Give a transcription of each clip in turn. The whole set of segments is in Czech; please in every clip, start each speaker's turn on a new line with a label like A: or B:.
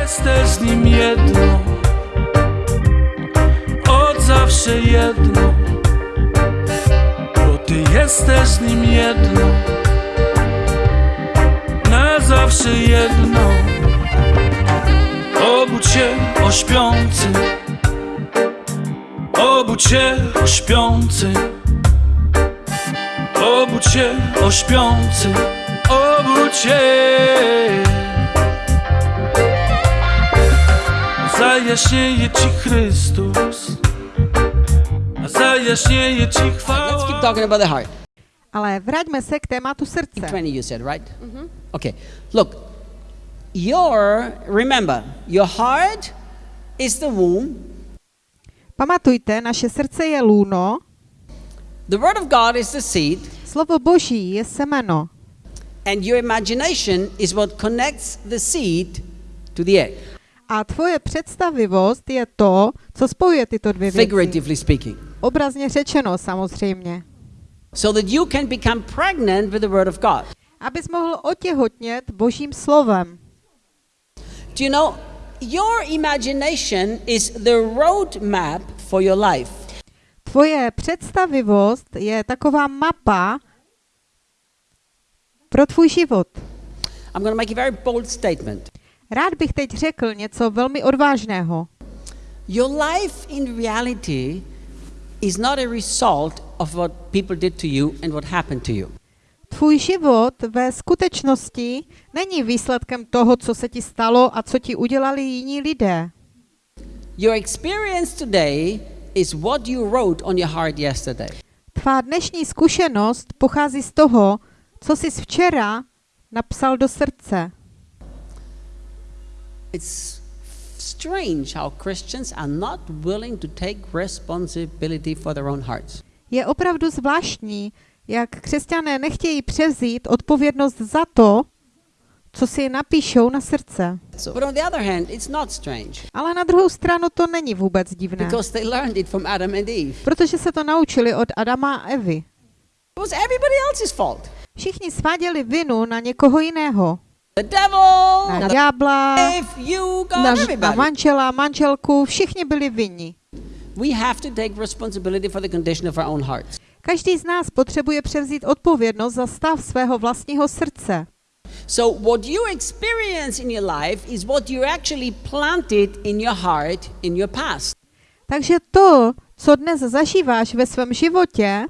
A: Jesteś z nim jedno, od zawsze jedno, bo ty jesteś z nim jedno, na zawsze jedno. Obudź się o śpiący, obudź się o śpiący, obudź się o śpiący, obudź się. Zajaśnieje Ci Chrystus, a zajaśnieje Ci
B: Let's keep
A: chwała.
B: talking about the heart.
C: Ale vraťme se k tématu srdce.
B: 20 you said, right? Okay. Look, your, remember, your heart is the womb.
C: Pamatujte, naše srdce je lůno,
B: The word of God is the seed.
C: slovo boží je semeno
B: And your imagination is what connects the seed to the egg,
C: a tvoje představivost je to, co spojuje tyto dvě věci.
B: figuratively speaking.
C: Obrazně řečeno samozřejmě.
B: So that you can become pregnant with the word of God.
C: Abys mohl otěhotnět božím slovem.
B: Do you know, your imagination is the roadmap for your life.
C: Tvoje představivost je taková mapa pro tvůj život.
B: I'm going to make a very bold statement.
C: Rád bych teď řekl něco velmi odvážného.
B: Your life in reality is not a result of what people did to you and what happened to you.
C: Tvůj život ve skutečnosti není výsledkem toho, co se ti stalo a co ti udělali jiní lidé.
B: Your experience today is what you wrote on your heart yesterday.
C: Tvá dnešní zkušenost pochází z toho, co jsi včera napsal do srdce.
B: It's strange how Christians are not willing to take responsibility for their own hearts.
C: Je opravdu zvláštní, jak křesťané nechtějí převzít odpovědnost za to, co si napíšou na srdce.
B: But on the other hand, it's not strange
C: Ale na druhou stranu to není vůbec divné,
B: because they learned it from Adam and Eve.
C: protože se to naučili od Adama a Evy.
B: It was everybody else's fault.
C: Všichni sváděli vinu na někoho jiného.
B: The devil,
C: Na ďábla, na, na manžela, manželku, všichni byli vinni.
B: We have to take responsibility for the condition of our own hearts.
C: Každý z nás potřebuje převzít odpovědnost za stav svého vlastního srdce.
B: So what you experience in your life is what you actually planted in your heart in your past.
C: Takže to, co dnes zažíváš ve svém životě,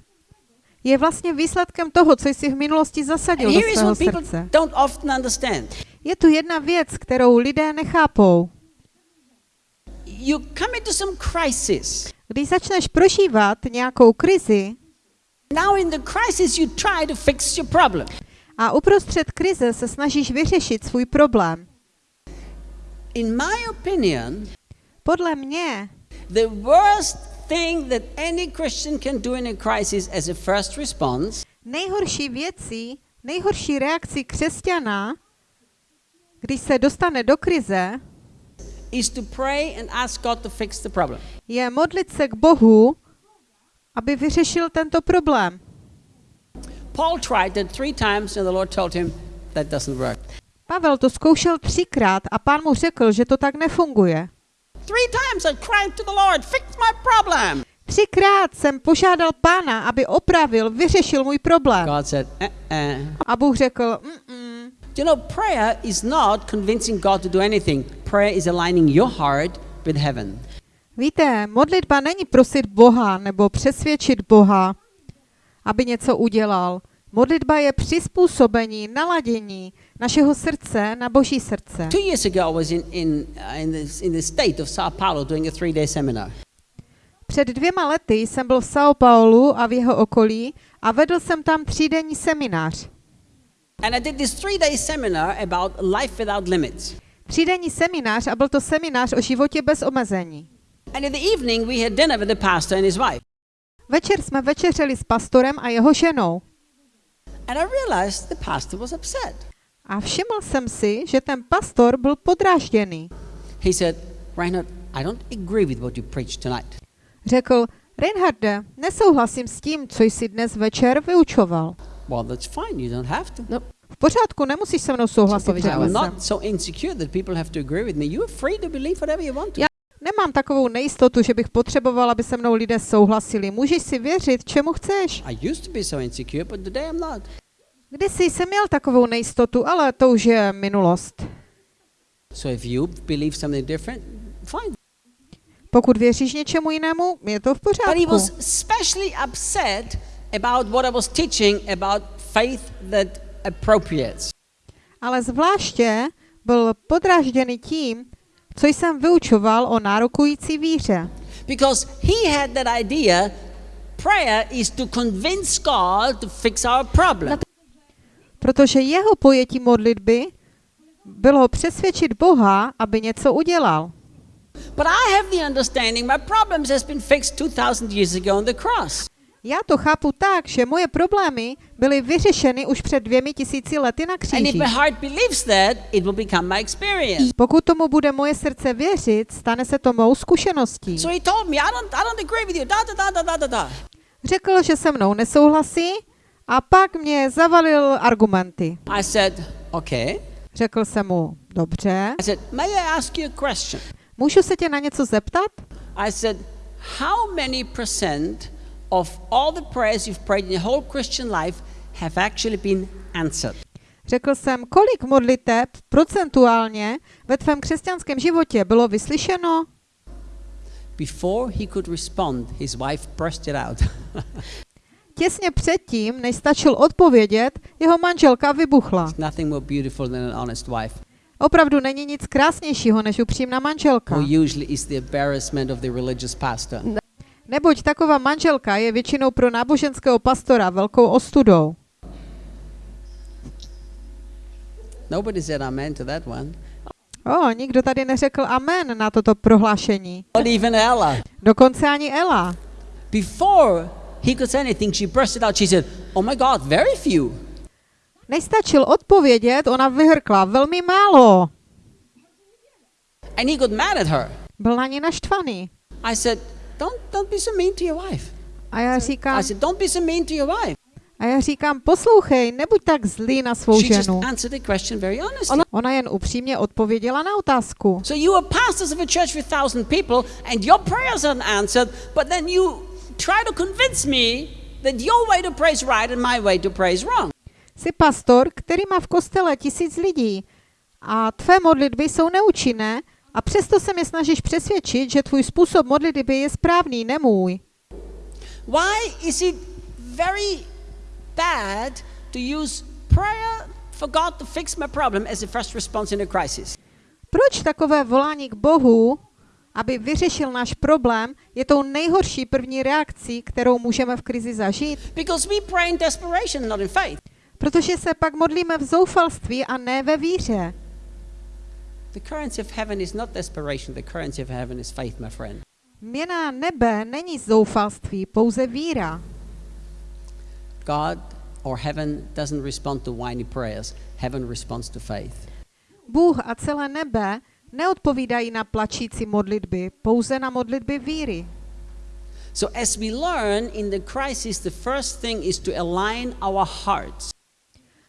C: je vlastně výsledkem toho, co jsi v minulosti zasadil do svého srdce. Je tu jedna věc, kterou lidé nechápou.
B: You come into some crisis.
C: Když začneš prožívat nějakou krizi
B: Now in the crisis you try to fix your problem.
C: a uprostřed krize se snažíš vyřešit svůj problém,
B: In my opinion,
C: podle mě
B: the worst thing that any Christian can do in a crisis as a first response
C: nejhorší věcí, nejhorší reakcí křesťana, když se dostane do krize,
B: is to pray and ask God to fix the problem.
C: je modlit se k Bohu, aby vyřešil tento problém.
B: Paul tried that three times and the Lord told him that doesn't work.
C: Pavel to zkoušel třikrát a pán mu řekl, že to tak nefunguje. Třikrát jsem požádal pána, aby opravil, vyřešil můj problém.
B: God said, uh-uh.
C: A Bůh řekl, mm
B: You know, prayer is not convincing God to do anything. Prayer is aligning your heart with heaven.
C: Víte, modlitba není prosit Boha nebo přesvědčit Boha, aby něco udělal. Modlitba je přizpůsobení, naladění našeho srdce na Boží srdce.
B: Two years ago, I was in, in, uh, in, the, in the state of Sao Paulo doing a three day seminar.
C: Před dvěma lety jsem byl v São Paulo a v jeho okolí a vedl jsem tam třídenní seminář.
B: And I did this three day seminar about life without limits.
C: Třídenní seminář a byl to seminář o životě bez omezení.
B: And in the evening, we had dinner with the pastor and his wife.
C: Večer jsme večeřeli s pastorem a jeho ženou.
B: And I realized the pastor was upset.
C: A všiml jsem si, že ten pastor byl podrážděný.
B: He said, Reinhard, I don't agree with what you preached tonight.
C: Řekl, Reinharde, nesouhlasím s tím, co jsi dnes večer vyučoval.
B: Well, that's fine. You don't have to.
C: No, V pořádku, nemusíš se mnou souhlasit,
B: I'm
C: řekl jsem.
B: not so insecure that people have to agree with me. You're free to believe whatever you want to.
C: Já nemám takovou nejistotu, že bych potřeboval, aby se mnou lidé souhlasili. Můžeš si věřit, čemu chceš.
B: I used to be so insecure, but today I'm not.
C: Kdysi jsem měl takovou nejistotu, ale to už je minulost.
B: So if you believe something different, fine.
C: Pokud věříš něčemu jinému, je to v
B: But he
C: pořádku.
B: was especially upset about what I was teaching about faith that appropriates.
C: Ale zvláště byl podrážděný tím, co jsem vyučoval o nárokující víře.
B: Because he had that idea prayer is to convince God to fix our problem.
C: Protože jeho pojetí modlitby bylo přesvědčit Boha, aby něco udělal.
B: But I have the understanding my problems has been fixed 2000 years ago on the cross.
C: Já to chápu tak, že moje problémy byly vyřešeny už před dvěmi tisíci lety na kříži. Pokud tomu bude moje srdce věřit, stane se to mou zkušeností. Řekl, že se mnou nesouhlasí a pak mě zavalil argumenty.
B: I said, okay.
C: Řekl jsem mu, dobře,
B: I said, may I ask you a question?
C: můžu se tě na něco zeptat?
B: I said, how many percent of all the prayers you've prayed in your whole Christian life have actually been answered?
C: Řekl jsem, kolik modliteb procentuálně ve tvém křesťanském životě bylo vyslyšeno?
B: Before he could respond, his wife burst it out.
C: Těsně předtím, než stačil odpovědět, jeho manželka vybuchla.
B: Nothing more beautiful than an honest wife,
C: Opravdu není nic krásnějšího než upřímná manželka.
B: who usually is the embarrassment of the religious pastor.
C: Neboť taková manželka je většinou pro náboženského pastora velkou ostudou.
B: Nobody said amen to that one.
C: O, nikdo tady neřekl amen na toto prohlášení.
B: Not even Ella.
C: Dokonce ani Ela.
B: Before he could say anything, she burst it out. She said, Oh my God, very few.
C: Nestačil odpovědět, ona vyhrkla velmi málo.
B: And he got mad at her.
C: Byl na ní naštvaný.
B: I said, Don't, don't be so mean to your wife.
C: A já říkám,
B: I said, Don't be so mean to your wife.
C: a já říkám, poslouchej, nebuď tak zlý na svou
B: She just
C: ženu.
B: answered the question very honestly.
C: Ona jen upřímně odpověděla na otázku.
B: So you are pastors of a church with thousand people, and your prayers aren't answered, but then you try to convince me that your way to pray is right and my way to pray is wrong.
C: Jsi pastor, který má v kostele tisíc lidí a tvé modlitby jsou neúčinné a přesto se mě snažíš přesvědčit, že tvůj způsob modlitby je správný, ne můj.
B: Why is it very bad to use prayer for God to fix my problem as a first response in a crisis?
C: Proč takové volání k Bohu, aby vyřešil náš problém, je tou nejhorší první reakcí, kterou můžeme v krizi zažít?
B: Because we pray in desperation, not in faith.
C: Protože se pak modlíme v zoufalství a ne ve víře.
B: The currency of heaven is not desperation, the currency of heaven is faith, my friend.
C: Měna nebe není zoufalství, pouze víra.
B: God or heaven doesn't respond to whiny prayers, heaven responds to faith.
C: Bůh a celé nebe neodpovídají na plačící modlitby, pouze na modlitby víry.
B: So, as we learn in the crisis, the first thing is to align our hearts.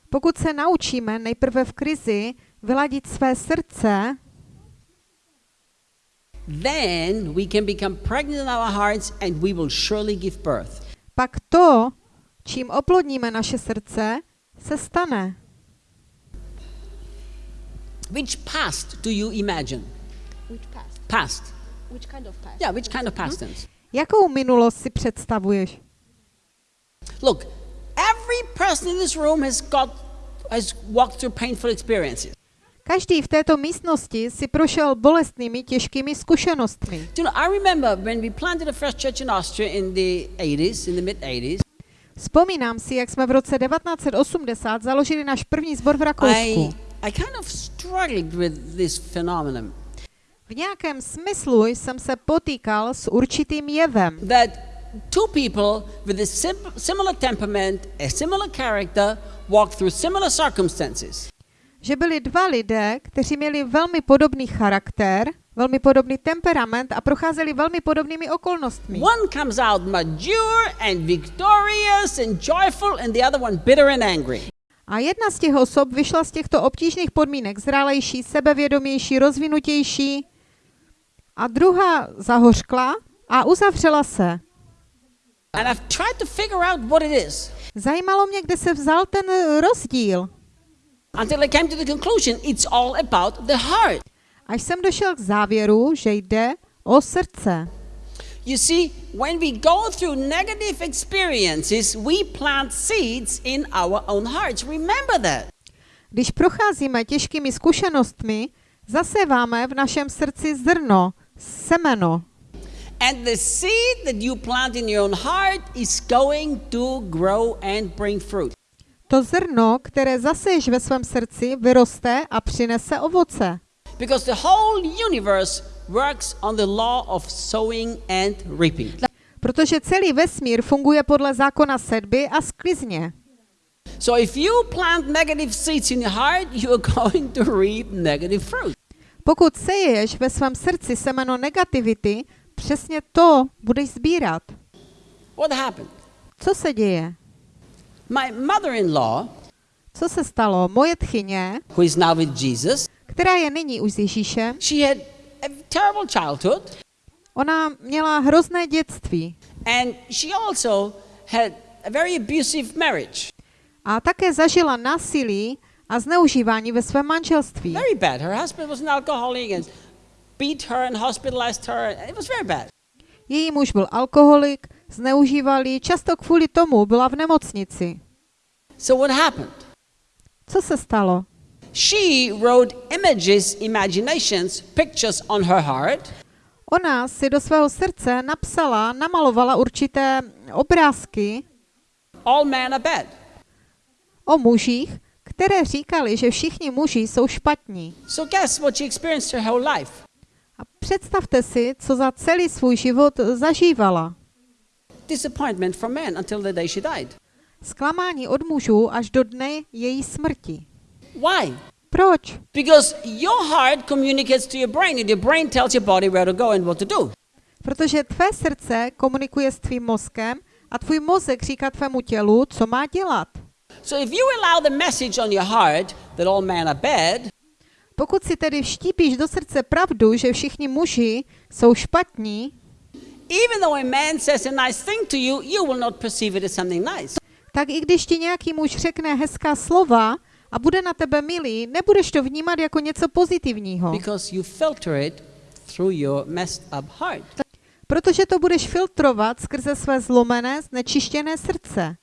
C: Pokud se naučíme nejprve v krizi vyladit své srdce,
B: Then we can become pregnant in our hearts and we will surely give birth.
C: pak to, čím oplodníme naše srdce, se stane.
B: Which past do you imagine?
D: Which past?
B: Past.
D: Which kind of past?
B: Yeah, which kind of past tense?
C: Jakou minulost si představuješ?
B: Look, every person in this room has got has walked through painful experiences.
C: Každý v této místnosti si prošel bolestnými, těžkými zkušenostmi.
B: Do you know, I remember when we planted the first church in Austria in the 80s, in the mid 80s.
C: Vzpomínám si, jak jsme v roce 1980 založili náš první zbor v Rakousku.
B: I kind of struggled with this phenomenon
C: V nějakém smyslu jsem se potýkal s určitým jevem,
B: that two people with a sim- similar temperament, a similar character, walked through similar circumstances.
C: že byli dva lidé, kteří měli velmi podobný charakter, velmi podobný temperament a procházeli velmi podobnými okolnostmi.
B: One comes out mature and victorious and joyful, and the other one bitter and angry.
C: A jedna z těch osob vyšla z těchto obtížných podmínek zralejší, sebevědomější, rozvinutější a druhá zahořkla a uzavřela se.
B: And I've tried to figure out what it is
C: Zajímalo mě, kde se vzal ten rozdíl.
B: until I came to the conclusion it's all about the heart.
C: Až jsem došel k závěru, že jde o srdce.
B: You see, when we go through negative experiences, we plant seeds in our own hearts. Remember that.
C: Když procházíme těžkými zkušenostmi, zaseváme v našem srdci zrno, semeno.
B: And the seed that you plant in your own heart is going to grow and bring fruit.
C: To zrno, které zaseješ ve svém srdci, vyroste a přinese ovoce.
B: Because the whole universe works on the law of sowing and reaping.
C: Protože celý vesmír funguje podle zákona sedby a sklizně.
B: So if you plant negative seeds in your heart, you're going to reap negative fruit.
C: Pokud seješ ve svém srdci semeno negativity, přesně to budeš sbírat.
B: What happened?
C: Co se děje?
B: My mother-in-law,
C: Co se stalo? Moje tchyně,
B: who is now with Jesus,
C: která je nyní už s Ježíšem,
B: she had a terrible childhood
C: ona měla hrozné dětství
B: and she also had a very abusive marriage.
C: a také zažila násilí a zneužívání ve svém manželství.
B: Very bad. Her husband was an alcoholic and beat her and hospitalized her. It was very bad.
C: Její muž byl alkoholik, zneužíval ji, často kvůli tomu byla v nemocnici.
B: So what happened?
C: Co se stalo?
B: She wrote images, imaginations, pictures on her heart
C: Ona si do svého srdce napsala, namalovala určité obrázky
B: all men are bad.
C: o mužích, které říkali, že všichni muži jsou špatní.
B: So guess what she experienced her whole life?
C: A představte si, co za celý svůj život zažívala.
B: Disappointment from men until the day she died.
C: Zklamání od mužů až do dne její smrti.
B: Why?
C: Proč?
B: Because your heart communicates to your brain, and your brain tells your body where to go and what to do.
C: Protože tvé srdce komunikuje s tvým mozkem a tvůj mozek říká tvému tělu, co má dělat.
B: So if you allow the message on your heart that all men are bad,
C: Pokud si tedy vštípíš do srdce pravdu, že všichni muži jsou špatní,
B: even though a man says a nice thing to you, you will not perceive it as something nice.
C: tak i když ti nějaký muž řekne hezká slova a bude na tebe milý, nebudeš to vnímat jako něco pozitivního,
B: Because you filter it through your messed up heart.
C: protože to budeš filtrovat skrze své zlomené, znečištěné srdce.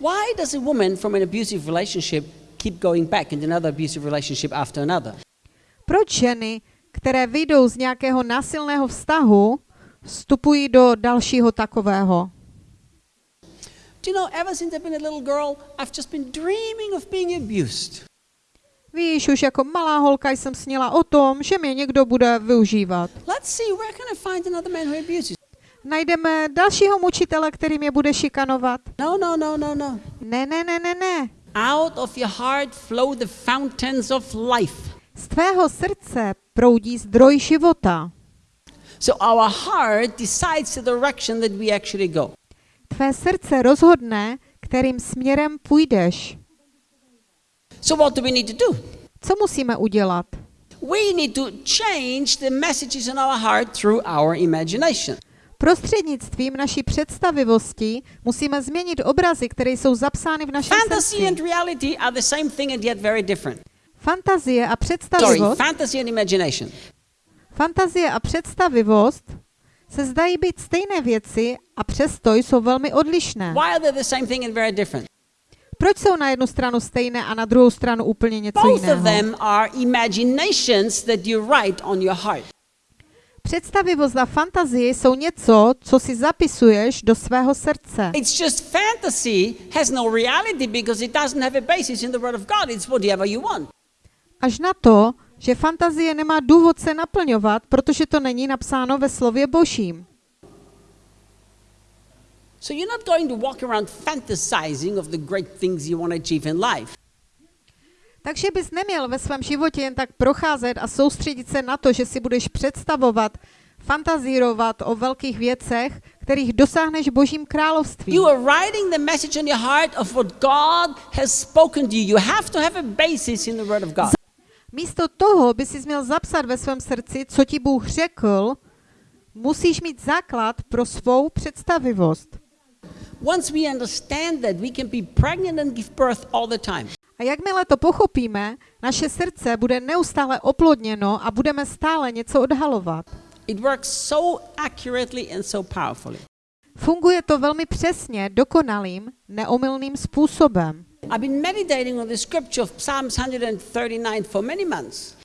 B: Why does a woman from an abusive relationship keep going back into another abusive relationship after another?
C: Proč ženy, které vyjdou z nějakého násilného vztahu, vstupují do dalšího takového?
B: Do you know, ever since I've been a little girl, I've just been dreaming of being abused.
C: Víš, už jako malá holka jsem snila o tom, že mě někdo bude využívat.
B: Let's see, where can I find another man who abuses?
C: Najdeme dalšího mučitele, který mě bude šikanovat.
B: No, no, no, no, no.
C: Ne, ne, ne, ne, ne.
B: Out of your heart flow the fountains of life.
C: Z tvého srdce proudí zdroj života.
B: So our heart decides the direction that we actually go.
C: Tvé srdce rozhodne, kterým směrem půjdeš.
B: So what do we need to do?
C: Co musíme udělat?
B: We need to change the messages in our heart through our imagination.
C: Prostřednictvím naší představivosti musíme změnit obrazy, které jsou zapsány v našem
B: Fantasy and
C: srdci.
B: reality are the same thing and yet very different.
C: Fantazie a
B: Sorry,
C: představivost,
B: fantasy and imagination.
C: fantazie a představivost se zdají být stejné věci a přesto jsou velmi odlišné.
B: Why are they the same thing and very different?
C: Proč jsou na jednu stranu stejné a na druhou stranu úplně něco
B: Both of
C: jiného?
B: them are imaginations that you write on your heart.
C: Představivost a fantazie jsou něco, co si zapisuješ do svého srdce.
B: It's just fantasy has no reality because it doesn't have a basis in the Word of God. It's whatever you want.
C: Až na to, že fantazie nemá důvod se naplňovat, protože to není napsáno ve slově božím.
B: So you're not going to walk around fantasizing of the great things you want to achieve in life.
C: Takže bys neměl ve svém životě jen tak procházet a soustředit se na to, že si budeš představovat fantazírovat o velkých věcech, kterých dosáhneš Božím království.
B: You are writing the message in your heart of what God has spoken to you. You have to have a basis in the Word of God.
C: Místo toho by si měl zapsat ve svém srdci, co ti Bůh řekl, musíš mít základ pro svou představivost.
B: Once we understand that, we can be pregnant and give birth all the time.
C: A jakmile to pochopíme, naše srdce bude neustále oplodněno a budeme stále něco odhalovat.
B: It works so accurately and so powerfully.
C: Funguje to velmi přesně, dokonalým, neomylným způsobem.
B: I've been meditating on the scripture of Psalms 139 for many months.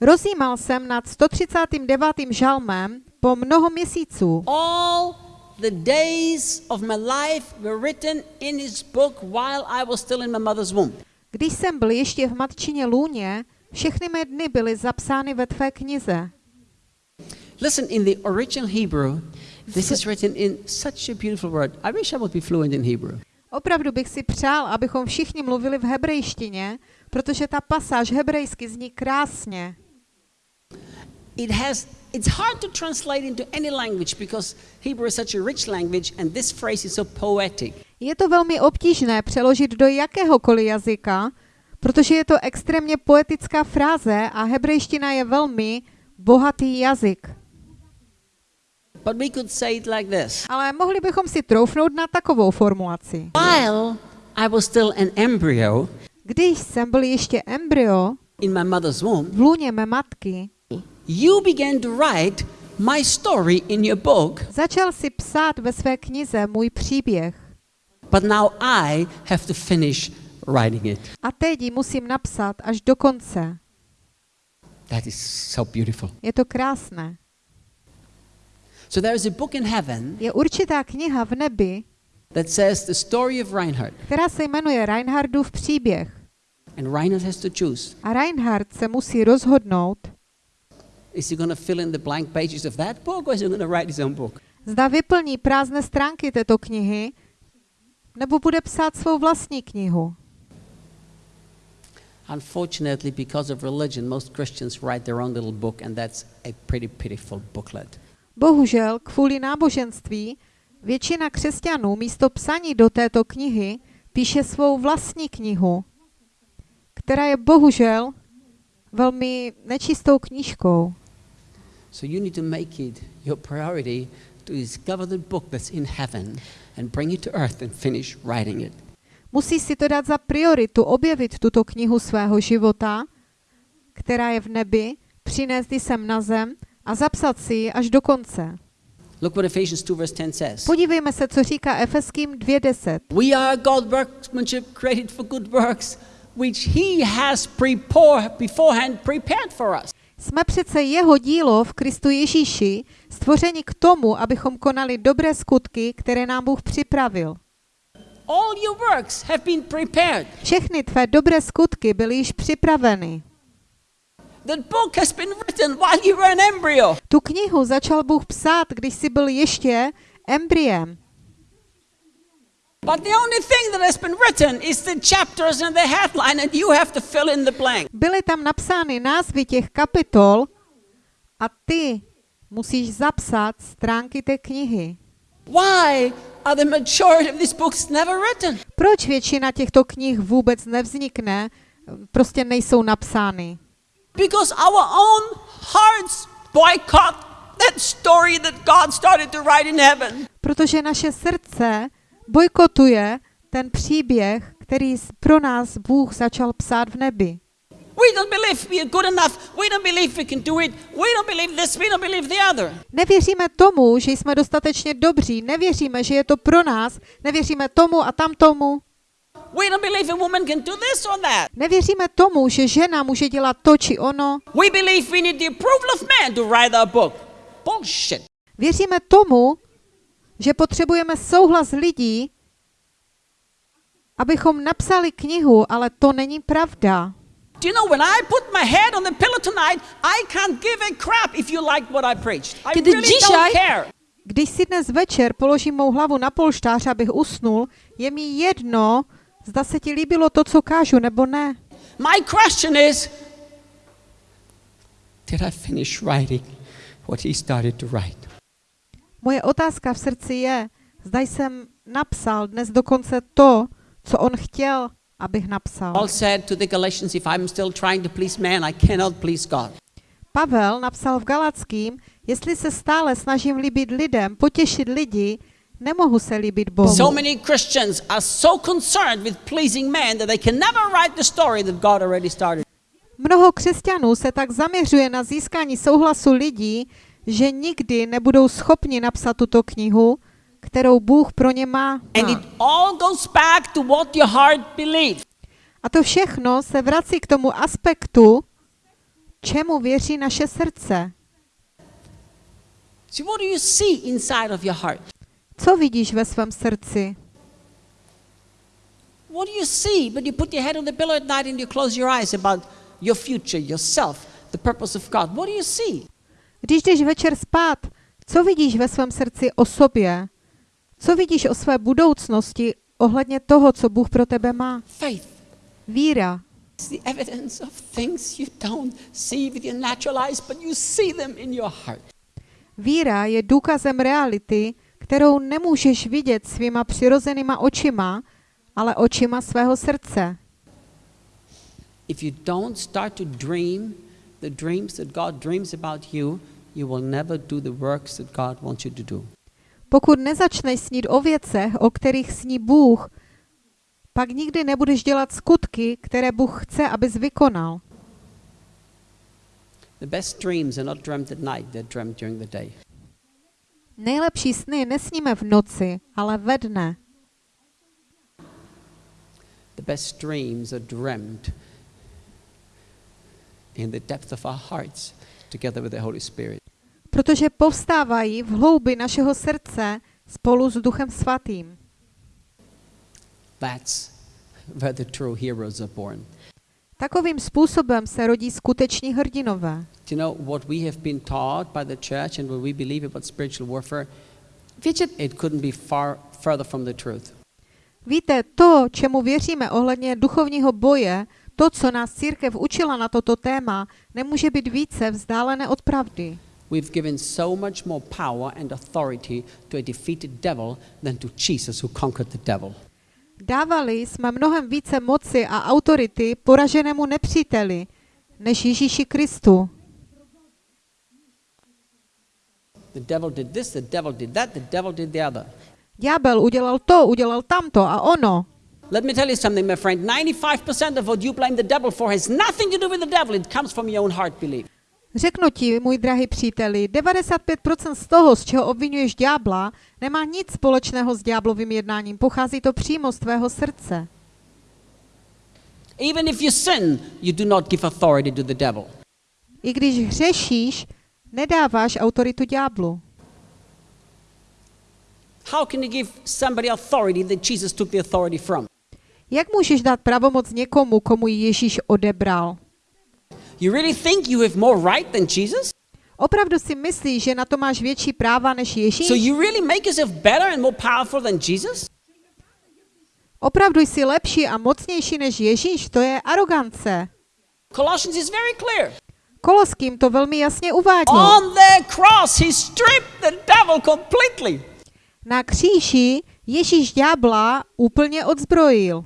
C: Rozjímal jsem nad 139. žalmem po mnoho měsíců.
B: All the days of my life were written in his book while I was still in my mother's womb.
C: Když jsem byl ještě v matčině lůně, všechny mé dny byly zapsány ve tvé knize.
B: Listen, in the original Hebrew, this is written in such a beautiful word. I wish I would be fluent in Hebrew.
C: Opravdu bych si přál, abychom všichni mluvili v hebrejštině, protože ta pasáž hebrejsky zní krásně.
B: It has it's hard to translate into any language because Hebrew is such a rich language and this phrase is so poetic.
C: Je to velmi obtížné přeložit do jakéhokoliv jazyka, protože je to extrémně poetická fráze a hebrejština je velmi bohatý jazyk.
B: But we could say it like this.
C: Ale mohli bychom si troufnout na takovou formulaci.
B: While I was still an embryo
C: Když jsem byl ještě embryo
B: in my mother's womb,
C: v lůně mé matky,
B: you began to write my story in your book,
C: začal si psát ve své knize můj příběh.
B: but now I have to finish writing it.
C: A teď ji musím napsat až do konce.
B: That is so beautiful.
C: Je to krásné.
B: So there is a book in heaven
C: Je určitá kniha v nebi,
B: that says the story of Reinhard.
C: která se jmenuje Reinhardův příběh.
B: And Reinhard has to choose.
C: A Reinhard se musí rozhodnout,
B: Is he going to fill in the blank pages of that book or is he going to write his own book?
C: zda vyplní prázdné stránky této knihy, nebo bude psát svou vlastní knihu.
B: Unfortunately, because of religion, most Christians write their own little book, and that's a pretty pitiful booklet.
C: Bohužel, kvůli náboženství, většina křesťanů místo psaní do této knihy píše svou vlastní knihu, která je bohužel velmi nečistou knížkou.
B: So you need to make it your priority to discover the book that's in heaven and bring it to earth and finish writing it.
C: Musí si to dát za prioritu objevit tuto knihu svého života, která je v nebi, přinést ji sem na zem a zapsat si ji až do konce.
B: Look what Ephesians 2 verse 10 says.
C: Podívejme se, co říká Efeským 2.10.
B: We are God's workmanship created for good works, which he has prepare, beforehand prepared for us.
C: Jsme přece jeho dílo v Kristu Ježíši, stvořeni k tomu, abychom konali dobré skutky, které nám Bůh připravil.
B: All your works have been prepared.
C: Všechny tvé dobré skutky byly již připraveny. Tu knihu začal Bůh psát, když jsi byl ještě embryem.
B: But the only thing that has been written is the chapters and the headline, and you have to fill in the blank.
C: Byly tam napsány názvy těch kapitol a ty musíš zapsat stránky té knihy.
B: Why are the majority of these books never written?
C: Proč většina těchto knih vůbec nevznikne, prostě nejsou napsány?
B: Because our own hearts boycott that story that God started to write in heaven.
C: Protože naše srdce bojkotuje ten příběh, který pro nás Bůh začal psát v nebi.
B: We don't believe we are good enough. We don't believe we can do it. We don't believe this. We don't believe the other.
C: Nevěříme tomu, že jsme dostatečně dobří, nevěříme, že je to pro nás, nevěříme tomu a tam tomu.
B: We don't believe a woman can do this or that.
C: Nevěříme tomu, že žena může dělat to či ono.
B: We believe we need the approval of man to write book. Bullshit.
C: Věříme tomu, že potřebujeme souhlas lidí, abychom napsali knihu, ale to není pravda.
B: Do you know when I put my head on the pillow tonight, I can't give a crap if you like what I preached. I
D: Kiedy
B: really
D: dzisiaj-
B: don't care.
C: Když si dnes večer položím mou hlavu na polštář, abych usnul, je mi jedno, zda se ti líbilo to, co kážu, nebo ne.
B: My question is, did I finish writing what he started to write.
C: Moje otázka v srdci je, zda jsem napsal dnes dokonce to, co on chtěl, abych napsal.
B: Paul said to the Galatians, if I'm still trying to please man, I cannot please God.
C: Pavel napsal v Galackým, jestli se stále snažím líbit lidem, potěšit lidi, nemohu se líbit Bohu.
B: So many Christians are so concerned with pleasing man that they can never write the story that God already started.
C: Mnoho křesťanů se tak zaměřuje na získání souhlasu lidí, že nikdy nebudou schopni napsat tuto knihu, kterou Bůh pro ně má.
B: And it all goes back to what your heart believes.
C: A to všechno se vrací k tomu aspektu, čemu věří naše srdce.
B: See, what do you see inside of your heart?
C: Co vidíš ve svém srdci?
B: What do you see when you put your head on the pillow at night and you close your eyes about your future, yourself, the purpose of God? What do you see?
C: Když jdeš večer spát, co vidíš ve svém srdci o sobě? Co vidíš o své budoucnosti ohledně toho, co Bůh pro tebe má?
B: Faith.
C: Víra.
B: It's the evidence of things you don't see with your natural eyes, but you see them in your heart.
C: Víra je důkazem reality, kterou nemůžeš vidět svýma přirozenýma očima, ale očima svého srdce.
B: If you don't start to dream the dreams that God dreams about you, you will never do the works that God wants you to do.
C: Pokud nezačneš snít o věcech, o kterých sní Bůh, pak nikdy nebudeš dělat skutky, které Bůh chce, abys vykonal.
B: The best dreams are not dreamt at night, they're dreamt during the day.
C: Nejlepší sny nesníme v noci, ale ve dne.
B: The best dreams are dreamt in the depth of our hearts together with the Holy Spirit.
C: Protože povstávají v hloubi našeho srdce spolu s Duchem Svatým.
B: That's where the true heroes are born.
C: Takovým způsobem se rodí skuteční hrdinové.
B: You know what we have been taught by the church and what we believe about spiritual warfare?
C: Víte,
B: It couldn't be far further from the truth.
C: víte, to, čemu věříme ohledně duchovního boje, to, co nás církev učila na toto téma, nemůže být více vzdálené od pravdy.
B: We've given so much more power and authority to a defeated devil than to Jesus who conquered the devil.
C: Dávali jsme mnohem více moci a autority poraženému nepříteli, než Ježíši Kristu. Ďábel udělal to, udělal tamto a ono.
B: Let me tell you something, my friend. 95% of what you blame the devil for has nothing to do with the devil. It comes from your own heart belief.
C: Řeknu ti, můj drahý příteli, 95% z toho, z čeho obvinuješ ďábla, nemá nic společného s ďáblovým jednáním. Pochází to přímo z tvého srdce.
B: Even if you sin, you do not give authority to the devil.
C: I když hřešíš, nedáváš autoritu ďáblu.
B: How can you give somebody authority that Jesus took the authority from?
C: Jak můžeš dát pravomoc někomu, komu ji Ježíš odebral?
B: You really think you have more right than Jesus?
C: Opravdu si myslíš, že na to máš větší práva než Ježíš?
B: So you really make yourself better and more powerful than Jesus?
C: Opravdu jsi lepší a mocnější než Ježíš? To je arogance.
B: Colossians is very clear.
C: Koloským to velmi jasně uvádí.
B: On the cross, he stripped the devil completely.
C: Na kříži Ježíš ďábla úplně odzbrojil.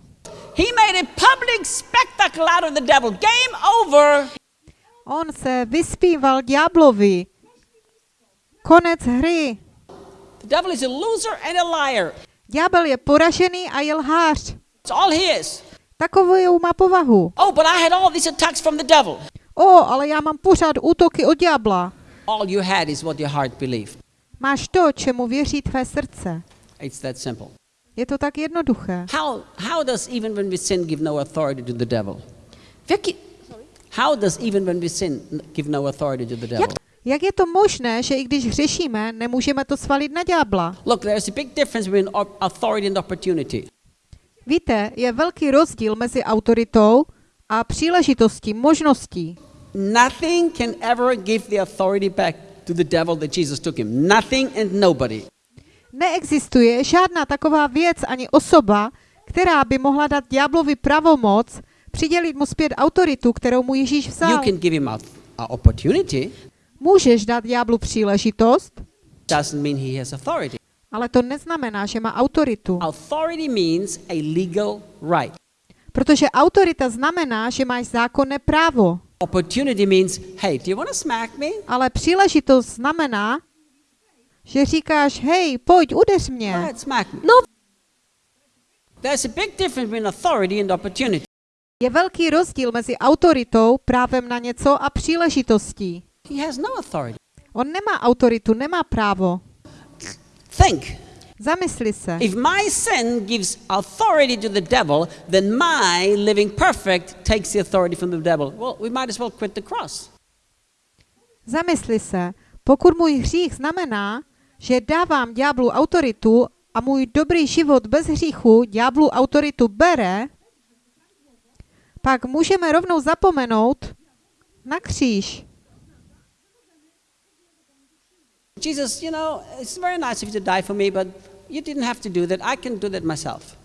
B: He made a public spectacle out of the devil. Game over.
C: On se vyspíval ďáblovi. Konec hry.
B: The devil is a loser and a liar.
C: Ďábel je poražený a je lhář.
B: It's all he is.
C: Takovou má povahu.
B: Oh, but I had all these attacks from the devil.
C: O, ale já mám pořád útoky od ďábla.
B: All you had is what your heart believed.
C: Máš to, čemu věří tvé srdce.
B: It's that simple.
C: Je to tak jednoduché.
B: How, how does even when we sin give no authority to the devil?
D: V jaký,
B: How does even when we sin give no authority to the devil?
C: Jak je to možné, že i když hřešíme, nemůžeme to svalit na ďábla?
B: Look, there's a big difference between authority and opportunity.
C: Víte, je velký rozdíl mezi autoritou a příležitostí, možností.
B: Nothing can ever give the authority back to the devil that Jesus took him. Nothing and nobody.
C: Neexistuje žádná taková věc ani osoba, která by mohla dát ďáblovi pravomoc přidělit mu zpět autoritu, kterou mu Ježíš
B: You
C: vzal.
B: can give him a, a opportunity,
C: Můžeš dát ďáblu příležitost,
B: Doesn't mean he has authority.
C: ale to neznamená, že má autoritu.
B: Authority means a legal right.
C: Protože autorita znamená, že máš zákonné právo.
B: Opportunity means, hey, do you want to smack me?
C: Ale příležitost znamená, že říkáš, hej, pojď, udeř mě.
B: ahead, smack me. No. There's a big difference between authority and opportunity.
C: Je velký rozdíl mezi autoritou, právem na něco a příležitostí.
B: He has no authority.
C: On nemá autoritu, nemá právo.
B: Think.
C: Zamysli se.
B: If my sin gives authority to the devil, then my living perfect takes the authority from the devil. Well, we might as well quit the cross.
C: Zamysli se. Pokud můj hřích znamená, že dávám ďáblu autoritu a můj dobrý život bez hříchu ďáblu autoritu bere, pak můžeme rovnou zapomenout na kříž.
B: Jesus, you know, it's very nice of you to die for me, but you didn't have to do that. I can do that myself.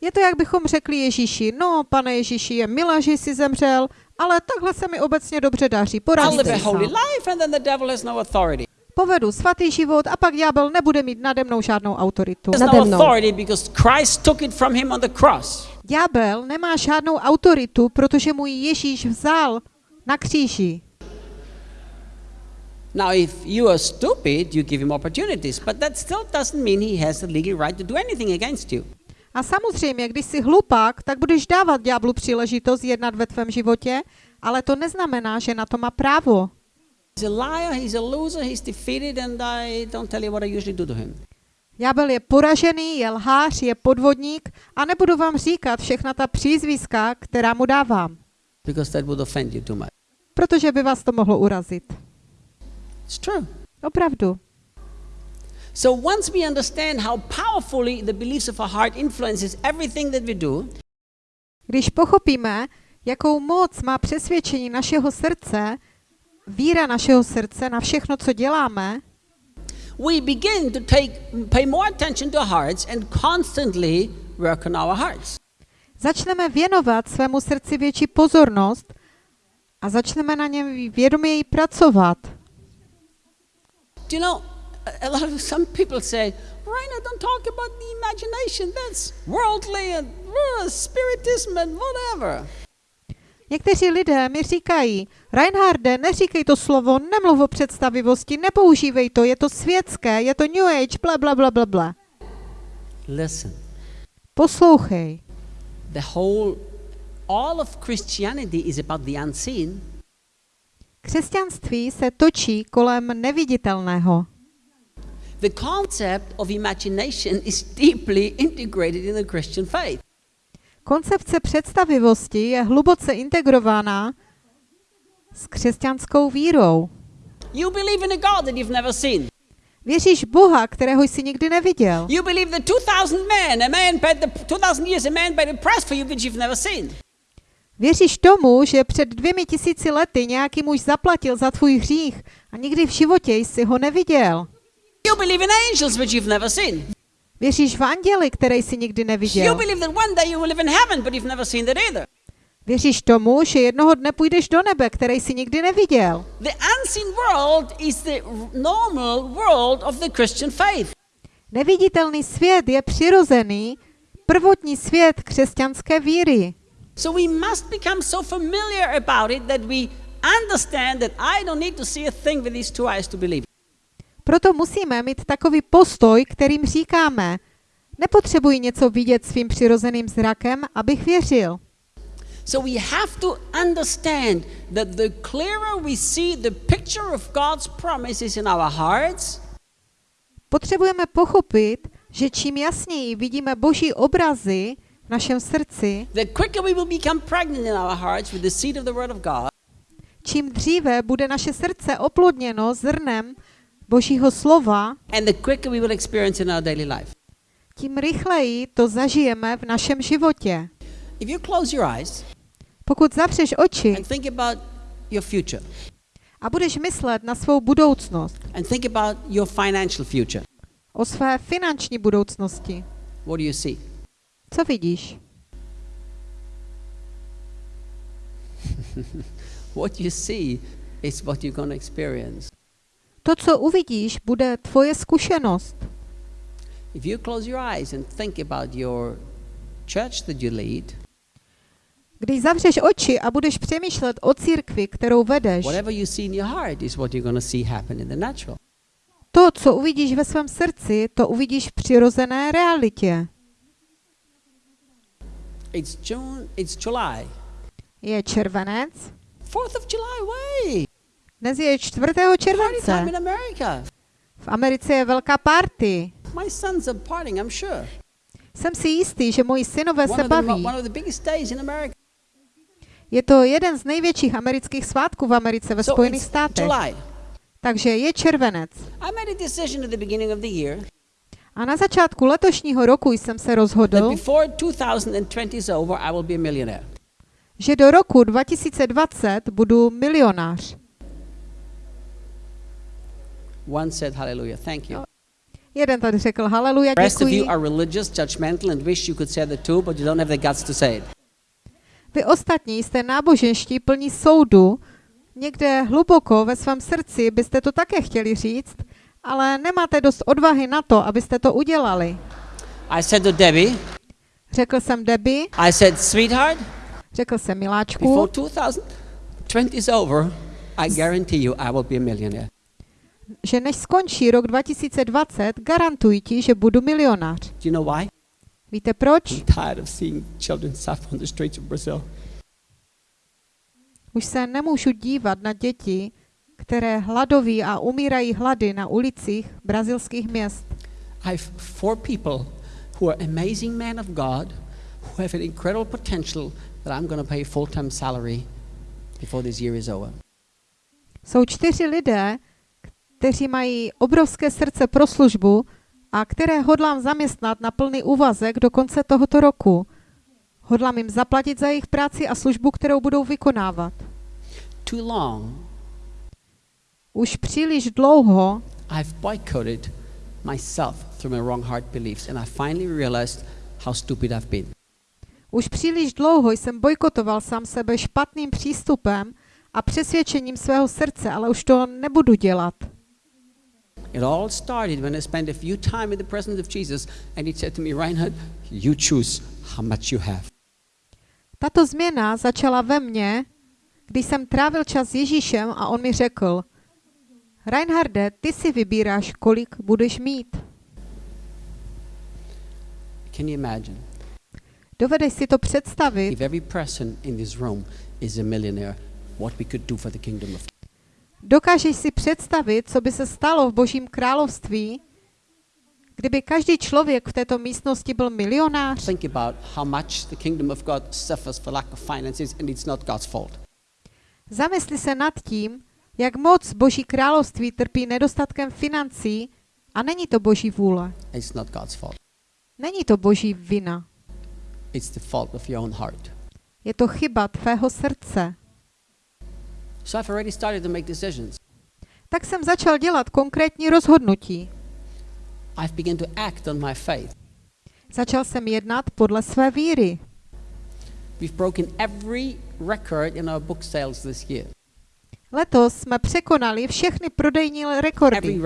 C: Je to, jak bychom řekli Ježíši, no, pane Ježíši, je milé, že jsi zemřel, ale takhle se mi obecně dobře daří, poradíte
B: live a
C: si
B: holy
C: sám.
B: life, and then the devil has no authority.
C: Povedu svatý život a pak ďábel nebude mít nade mnou žádnou autoritu.
B: There's
D: Nade mnou.
C: Ďábel nemá žádnou autoritu, protože mu ji Ježíš vzal na kříži.
B: Now, if you are stupid, you give him opportunities, but that still doesn't mean he has the legal right to do anything against you.
C: A samozřejmě, když jsi hlupák, tak budeš dávat ďáblu příležitost jednat ve tvém životě, ale to neznamená, že na to má právo.
B: He's a liar, he's a loser, he's defeated, and I don't tell you what I usually do to him.
C: Ďábel je poražený, je lhář, je podvodník a nebudu vám říkat všechna ta přízviska, která mu dávám,
B: because that would offend you too much.
C: protože by vás to mohlo urazit.
B: It's true.
C: Opravdu.
B: So once we understand how powerfully the beliefs of our heart influences everything that we do,
C: Když pochopíme, jakou moc má přesvědčení našeho srdce, víra našeho srdce na všechno, co děláme,
B: we begin to take pay more attention to our hearts and constantly work on our hearts.
C: začneme věnovat svému srdci větší pozornost a začneme na něm vědoměji pracovat.
B: Do you know, a- lot of some people say, Raina, don't talk about the imagination. That's worldly and uh, spiritism and whatever.
C: Někteří lidé mi říkají, Reinharde, neříkej to slovo, nemluv o představivosti, nepoužívej to, je to světské, je to New Age, bla, bla, bla, bla, bla.
B: Listen,
C: Poslouchej.
B: the whole, all of Christianity is about the unseen.
C: Křesťanství se točí kolem neviditelného.
B: The concept of imagination is deeply integrated in the Christian faith.
C: Koncepce představivosti je hluboce integrovaná s křesťanskou vírou.
B: You believe in a God that you've never seen.
C: Věříš Boha, kterého jsi nikdy neviděl.
B: You believe that 2,000 men, a man paid the 2,000 years, a man paid the price for you which you've never seen.
C: Věříš tomu, že před dvěmi tisíci lety nějaký muž zaplatil za tvůj hřích a nikdy v životě jsi ho neviděl.
B: You believe in angels which you've never seen.
C: Věříš v anděli, které jsi nikdy neviděl. Věříš tomu, že jednoho dne půjdeš do nebe, které jsi nikdy neviděl.
B: The unseen world is the r- normal world of the Christian faith.
C: Neviditelný svět je přirozený, prvotní svět křesťanské víry.
B: So we must become so familiar about it that we understand that I don't need to see a thing with these two eyes to believe.
C: Proto musíme mít takový postoj, kterým říkáme, nepotřebuji něco vidět svým přirozeným zrakem, abych věřil.
B: So we have to understand that the clearer we see the picture of God's promises in our hearts,
C: Potřebujeme pochopit, že čím jasněji vidíme boží obrazy v našem srdci,
B: the quicker we will become pregnant in our hearts with the seed of the Word of God,
C: čím dříve bude naše srdce oplodněno zrnem božího slova,
B: and the quicker we will experience in our daily life.
C: tím rychleji to zažijeme v našem životě.
B: If you close your eyes
C: Pokud zavřeš oči
B: and think about your future,
C: a budeš myslet na svou budoucnost,
B: and think about your financial future,
C: o své finanční budoucnosti,
B: what do you see?
C: co vidíš?
B: What you see is what you're going to experience.
C: To, co uvidíš, bude tvoje zkušenost.
B: If you close your eyes and think about your church that you lead,
C: Když zavřeš oči a budeš přemýšlet o církvi, kterou vedeš,
B: to,
C: co uvidíš ve svém srdci, to uvidíš v přirozené realitě.
B: It's June, it's July.
C: Je červenec,
B: 4th of July, way.
C: Dnes je 4.
B: Party
C: července. V Americe je velká party. Jsem si jistý, že moji synové se baví. Je to jeden z největších amerických svátků v Americe ve Spojených státech. Takže je červenec.
B: A
C: na začátku letošního roku jsem se rozhodl,
B: before 2020 is over, I will be a millionaire.
C: že do roku 2020 budu milionář.
B: One said, Hallelujah, thank you.
C: Jeden tady řekl haleluja,
B: The rest of
C: děkuji.
B: you are religious, judgmental, and wish you could say the two, but you don't have the guts to say it.
C: Vy ostatní jste náboženští plní soudu, někde hluboko ve svém srdci byste to také chtěli říct, ale nemáte dost odvahy na to, abyste to udělali.
B: I said to Debbie,
C: Řekl jsem Debbie,
B: I said, sweetheart,
C: řekl jsem Miláčku,
B: before 2020 is over, I guarantee you I will be a millionaire.
C: Že než skončí rok 2020, garantuji ti, že budu milionář.
B: Do you know why?
C: Víte proč?
B: I'm tired of seeing children suffer on the streets of Brazil.
C: Už se nemůžu dívat na děti, které hladoví a umírají hlady na ulicích brazilských měst.
B: I have four people who are amazing men of God, who have an incredible potential that I'm going to pay full-time salary before this year is over.
C: Jsou čtyři lidé, kteří mají obrovské srdce pro službu a které hodlám zaměstnat na plný úvazek do konce tohoto roku. Hodlám jim zaplatit za jejich práci a službu, kterou budou vykonávat.
B: Too long,
C: Už příliš dlouho
B: I've boycotted myself through my wrong heart beliefs, and I finally realized how stupid I've been.
C: Už příliš dlouho jsem bojkotoval sám sebe špatným přístupem a přesvědčením svého srdce, ale už to nebudu dělat.
B: It all started when I spent a few time in the presence of Jesus, and he said to me, Reinhard, you choose how much you have.
C: Tato změna začala ve mně, když jsem trávil čas s Ježíšem a on mi řekl, Reinharde, ty si vybíráš, kolik budeš mít.
B: Can you imagine
C: Dovedeš si to představit,
B: if every person in this room is a millionaire, what we could do for the kingdom of
C: dokážeš si představit, co by se stalo v Božím království, kdyby každý člověk v této místnosti byl milionář?
B: Think about how much the kingdom of God suffers for lack of finances, and it's not God's fault.
C: Zamysli se nad tím, jak moc Boží království trpí nedostatkem financí a není to Boží vůle.
B: It's not God's fault.
C: Není to Boží vina.
B: It's the fault of your own heart.
C: Je to chyba tvého srdce.
B: So I've already started to make decisions.
C: Tak jsem začal dělat konkrétní rozhodnutí.
B: I've begun to act on my faith.
C: Začal jsem jednat podle své víry.
B: We've broken every record in our book sales this year.
C: Letos jsme překonali všechny prodejní rekordy,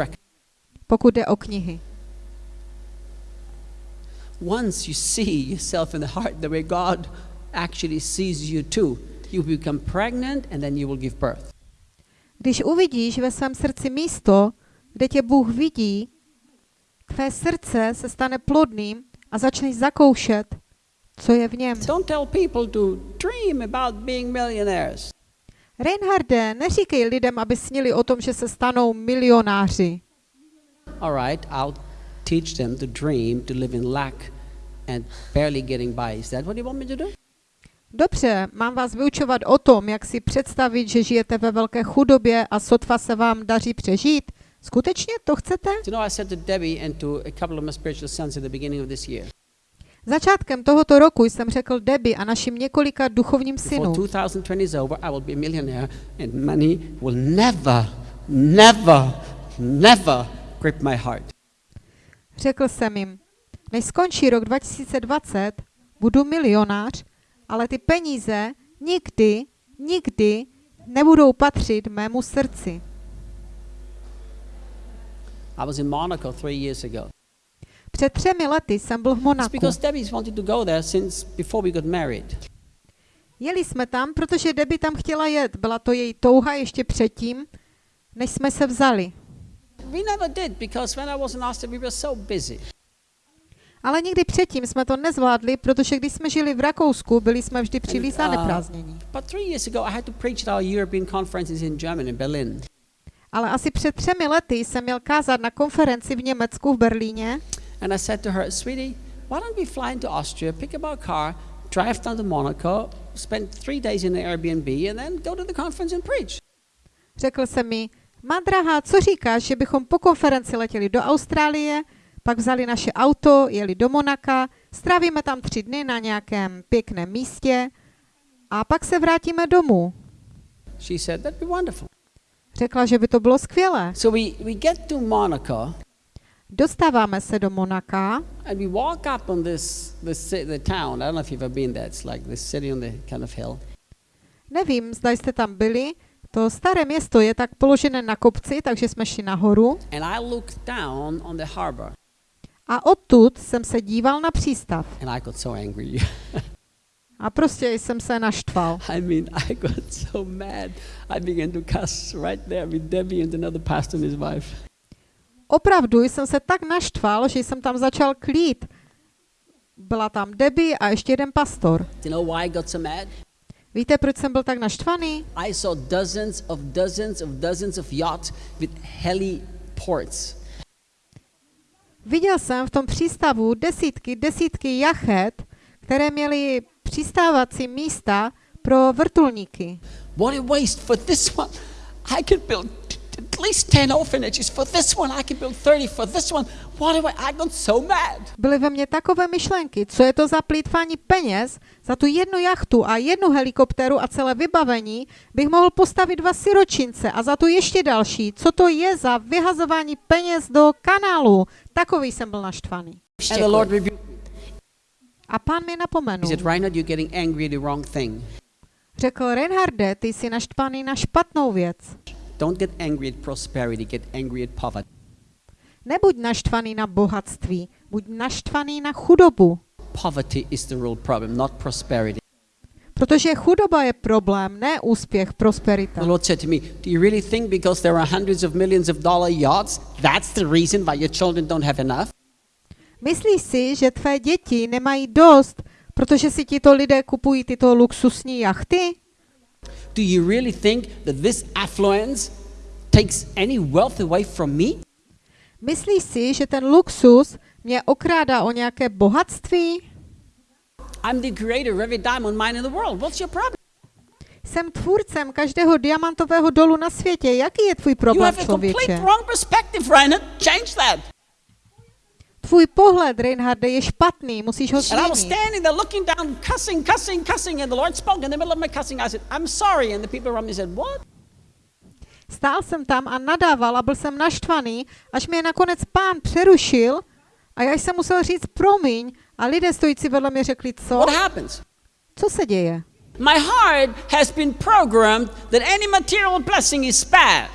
C: pokud jde o knihy.
B: Once you see yourself in the heart the way God actually sees you too, you become pregnant and then you will give birth.
C: Když uvidíš ve svém srdci místo, kde tě Bůh vidí, tvé srdce se stane plodným a začneš zakoušet, co je v něm.
B: Don't tell people to dream about being millionaires.
C: Reinharde, neříkej lidem, aby snili o tom, že se stanou milionáři.
B: All right, I'll teach them to dream to live in lack and barely getting by. Is that what you want me to do?
C: Dobře, mám vás vyučovat o tom, jak si představit, že žijete ve velké chudobě a sotva se vám daří přežít. Skutečně to chcete? Začátkem tohoto roku jsem řekl Debbie a našim několika duchovním synům,
B: 2020 is over, I will be a millionaire and money will never, never, never grip my heart.
C: řekl jsem jim, než skončí rok 2020, budu milionář, ale ty peníze nikdy, nikdy nebudou patřit mému srdci.
B: I was in Monaco three years ago.
C: Před třemi lety jsem byl v Monaku. Jeli jsme tam, protože Debbie tam chtěla jet. Byla to její touha ještě předtím, než jsme se vzali.
B: We never did because when I was in Austria, we were so busy.
C: Ale nikdy předtím jsme to nezvládli, protože když jsme žili v Rakousku, byli jsme vždy příliš
B: uh,
C: zaneprázdnění.
B: Berlin.
C: Ale asi před třemi lety jsem měl kázat na konferenci v Německu v Berlíně
B: And I said to her, sweetie, why don't we fly into Austria, pick up our car, drive down to Monaco, spend three days in the Airbnb, and then go to the conference and preach?
C: Řekl se mi, má drahá, co říkáš, že bychom po konferenci letěli do Austrálie, pak vzali naše auto, jeli do Monaka, strávíme tam tři dny na nějakém pěkném místě a pak se vrátíme domů.
B: She said, that'd be wonderful.
C: Řekla, že by to bylo skvělé.
B: So we, we get to Monaco,
C: Dostáváme se do Monaka
B: and we walk up on this, this the town. I don't know if you've ever been there. It's like this city on the kind of hill.
C: Nevím, zda jste tam byli. To staré město je tak položené na kopci, takže jsme šli nahoru.
B: And I looked down on the harbor,
C: A odtud jsem se díval na přístav.
B: and I got so angry.
C: A prostě jsem se naštval.
B: I mean, I got so mad. I began to cuss right there with Debbie and another pastor and his wife.
C: Opravdu jsem se tak naštval, že jsem tam začal klít. Byla tam Debbie a ještě jeden pastor.
B: Do you know why I got so mad?
C: Víte, proč jsem byl tak naštvaný?
B: I saw dozens of dozens of dozens of yachts with heli ports.
C: Viděl jsem v tom přístavu desítky, desítky jachet, které měly přistávací místa pro vrtulníky.
B: What a waste for this one. I could build at least 10 orphanages. For this one, I could build 30. For this one, what a wa- I got so mad.
C: Byly ve mně takové myšlenky, co je to za plýtvání peněz, za tu jednu jachtu a jednu helikoptéru a celé vybavení bych mohl postavit dva siročince a za tu ještě další, co to je za vyhazování peněz do kanálu. Takový jsem byl naštvaný. A pán mi
B: He
C: napomenul.
B: said, Reinhard, you're getting angry at the wrong thing.
C: Řekl, Reinharde, ty jsi naštvaný na špatnou věc.
B: Don't get angry at prosperity, get angry at poverty.
C: Nebuď naštvaný na bohatství, buď naštvaný na chudobu.
B: Poverty is the real problem, not prosperity.
C: Protože chudoba je problém, ne úspěch, prosperita.
B: The Lord said to me, Do you really think because there are hundreds of millions of dollar yachts, that's the reason why your children don't have enough?
C: Myslíš si, že tvé děti nemají dost, protože si tito lidé kupují tyto luxusní jachty?
B: Do you really think that this affluence takes any wealth away from me?
C: Myslíš si, že ten luxus mě okrádá o nějaké bohatství?
B: I'm the creator of every diamond mine in the world. What's your problem?
C: Jsem tvůrcem každého diamantového dolu na světě. Jaký je tvůj
B: You
C: problém,
B: have a complete
C: člověče?
B: wrong perspective, Reinhard. Change that.
C: Tvůj pohled, Reinharde, je špatný, musíš ho
B: And I was
C: změnit.
B: standing there looking down, cussing, cussing, cussing, and the Lord spoke in the middle of my cussing. I said, I'm sorry. And the people around me said, What?
C: Stál jsem tam a nadával a byl jsem naštvaný, až mě nakonec pán přerušil a já jsem musel říct promiň a lidé stojící vedle mě řekli, co?
B: What happens?
C: Co se děje?
B: My heart has been programmed that any material blessing is bad.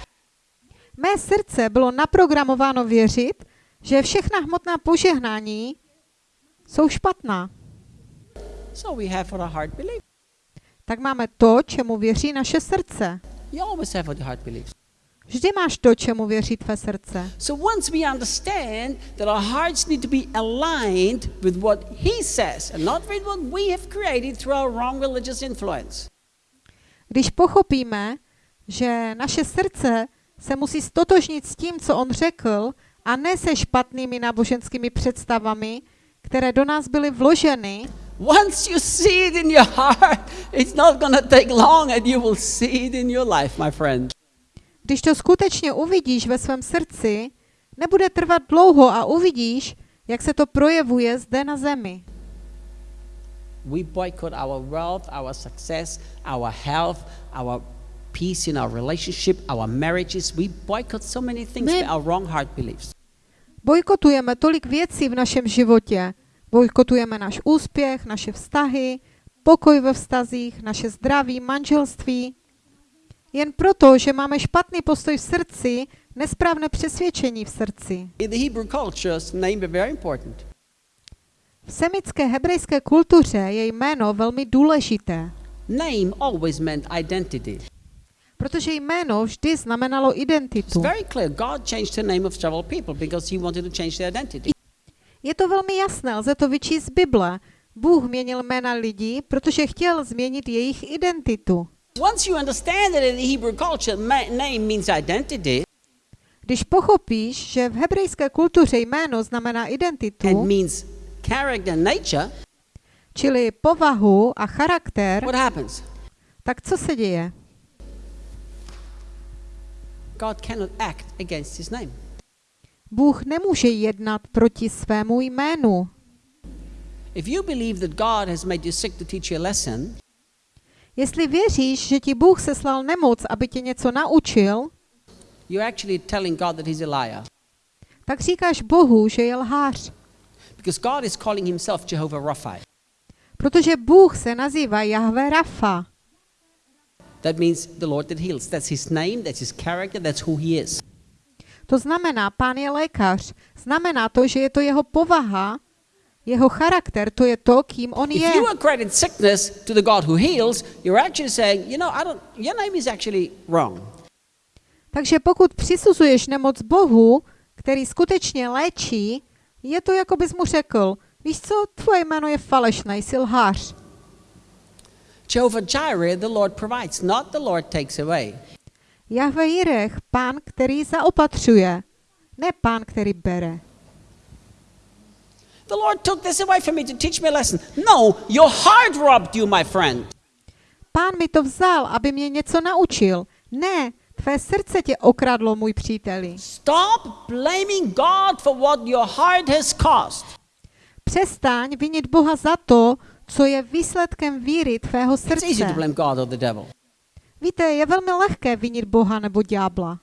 C: Mé srdce bylo naprogramováno věřit, že všechna hmotná požehnání jsou špatná.
B: So we have what our heart believes.
C: Tak máme to, čemu věří naše srdce.
B: You always have what your heart believes.
C: Vždy máš to, čemu věří tvé srdce.
B: So once we understand that our hearts need to be aligned with what He says and not with what we have created through our wrong religious influence,
C: Když pochopíme, že naše srdce se musí stotožnit s tím, co on řekl, a ne se špatnými náboženskými představami, které do nás byly vloženy,
B: once you see it in your heart, it's not going to take long and you will see it in your life, my friend.
C: Když to skutečně uvidíš ve svém srdci, nebude trvat dlouho a uvidíš, jak se to projevuje zde na zemi.
B: We boycott our wealth, our success, our health, our peace in our relationship, our marriages. We boycott so many things
C: My-
B: by our wrong heart beliefs.
C: Bojkotujeme tolik věcí v našem životě. Bojkotujeme náš úspěch, naše vztahy, pokoj ve vztazích, naše zdraví, manželství, Jen proto, že máme špatný postoj v srdci, nesprávné přesvědčení v srdci.
B: In the Hebrew culture, name is very important.
C: V semické hebrejské kultuře je jméno velmi důležité,
B: Name always meant identity.
C: protože jméno vždy znamenalo identitu. Je to velmi jasné, lze to vyčíst z Bible. Bůh měnil jména lidí, protože chtěl změnit jejich identitu.
B: Once you understand that in the Hebrew culture, name means identity
C: Když pochopíš, že v hebrejské kultuře jméno znamená
B: and
C: identitu,
B: means character and nature,
C: čili povahu a charakter,
B: what happens?
C: tak co se děje?
B: God cannot act against his name.
C: Bůh nemůže jednat proti svému jménu.
B: If you believe that God has made you sick to teach you a lesson,
C: Jestli věříš, že ti Bůh seslal nemoc, aby tě něco naučil,
B: you're actually telling God that he's a liar.
C: tak říkáš Bohu, že je lhář.
B: Because God is calling himself Jehovah Rapha.
C: Protože Bůh se nazývá Jahve Rafa.
B: That means the Lord that heals. That's his name, that's his character, that's who he is.
C: To znamená, pán je lékař. Znamená to, že je to jeho povaha, jeho charakter, to je to, kým on
B: If
C: je.
B: you accredit sickness to the God who heals, you're actually saying, you know, I don't your name is actually wrong.
C: Takže pokud přisuzuješ nemoc Bohu, který skutečně léčí, je to, jako bys mu řekl, víš co, tvoje jméno je falešné, jsi lhář.
B: Jehovah Jireh, the Lord provides, not the Lord takes away.
C: Jahve Jirech, pán, který zaopatřuje, ne pán, který bere.
B: The Lord took this away from me to teach me a lesson. No, your heart robbed you, my friend.
C: Pán mi to vzal, aby mě něco naučil. Ne, tvé srdce tě okradlo, můj příteli.
B: Stop blaming God for what your heart has caused.
C: Přestaň vinit Boha za to, co je výsledkem víry tvého
B: It's easy to
C: srdce.
B: blame God or the devil.
C: Víte, je velmi lehké vinit Boha nebo ďábla.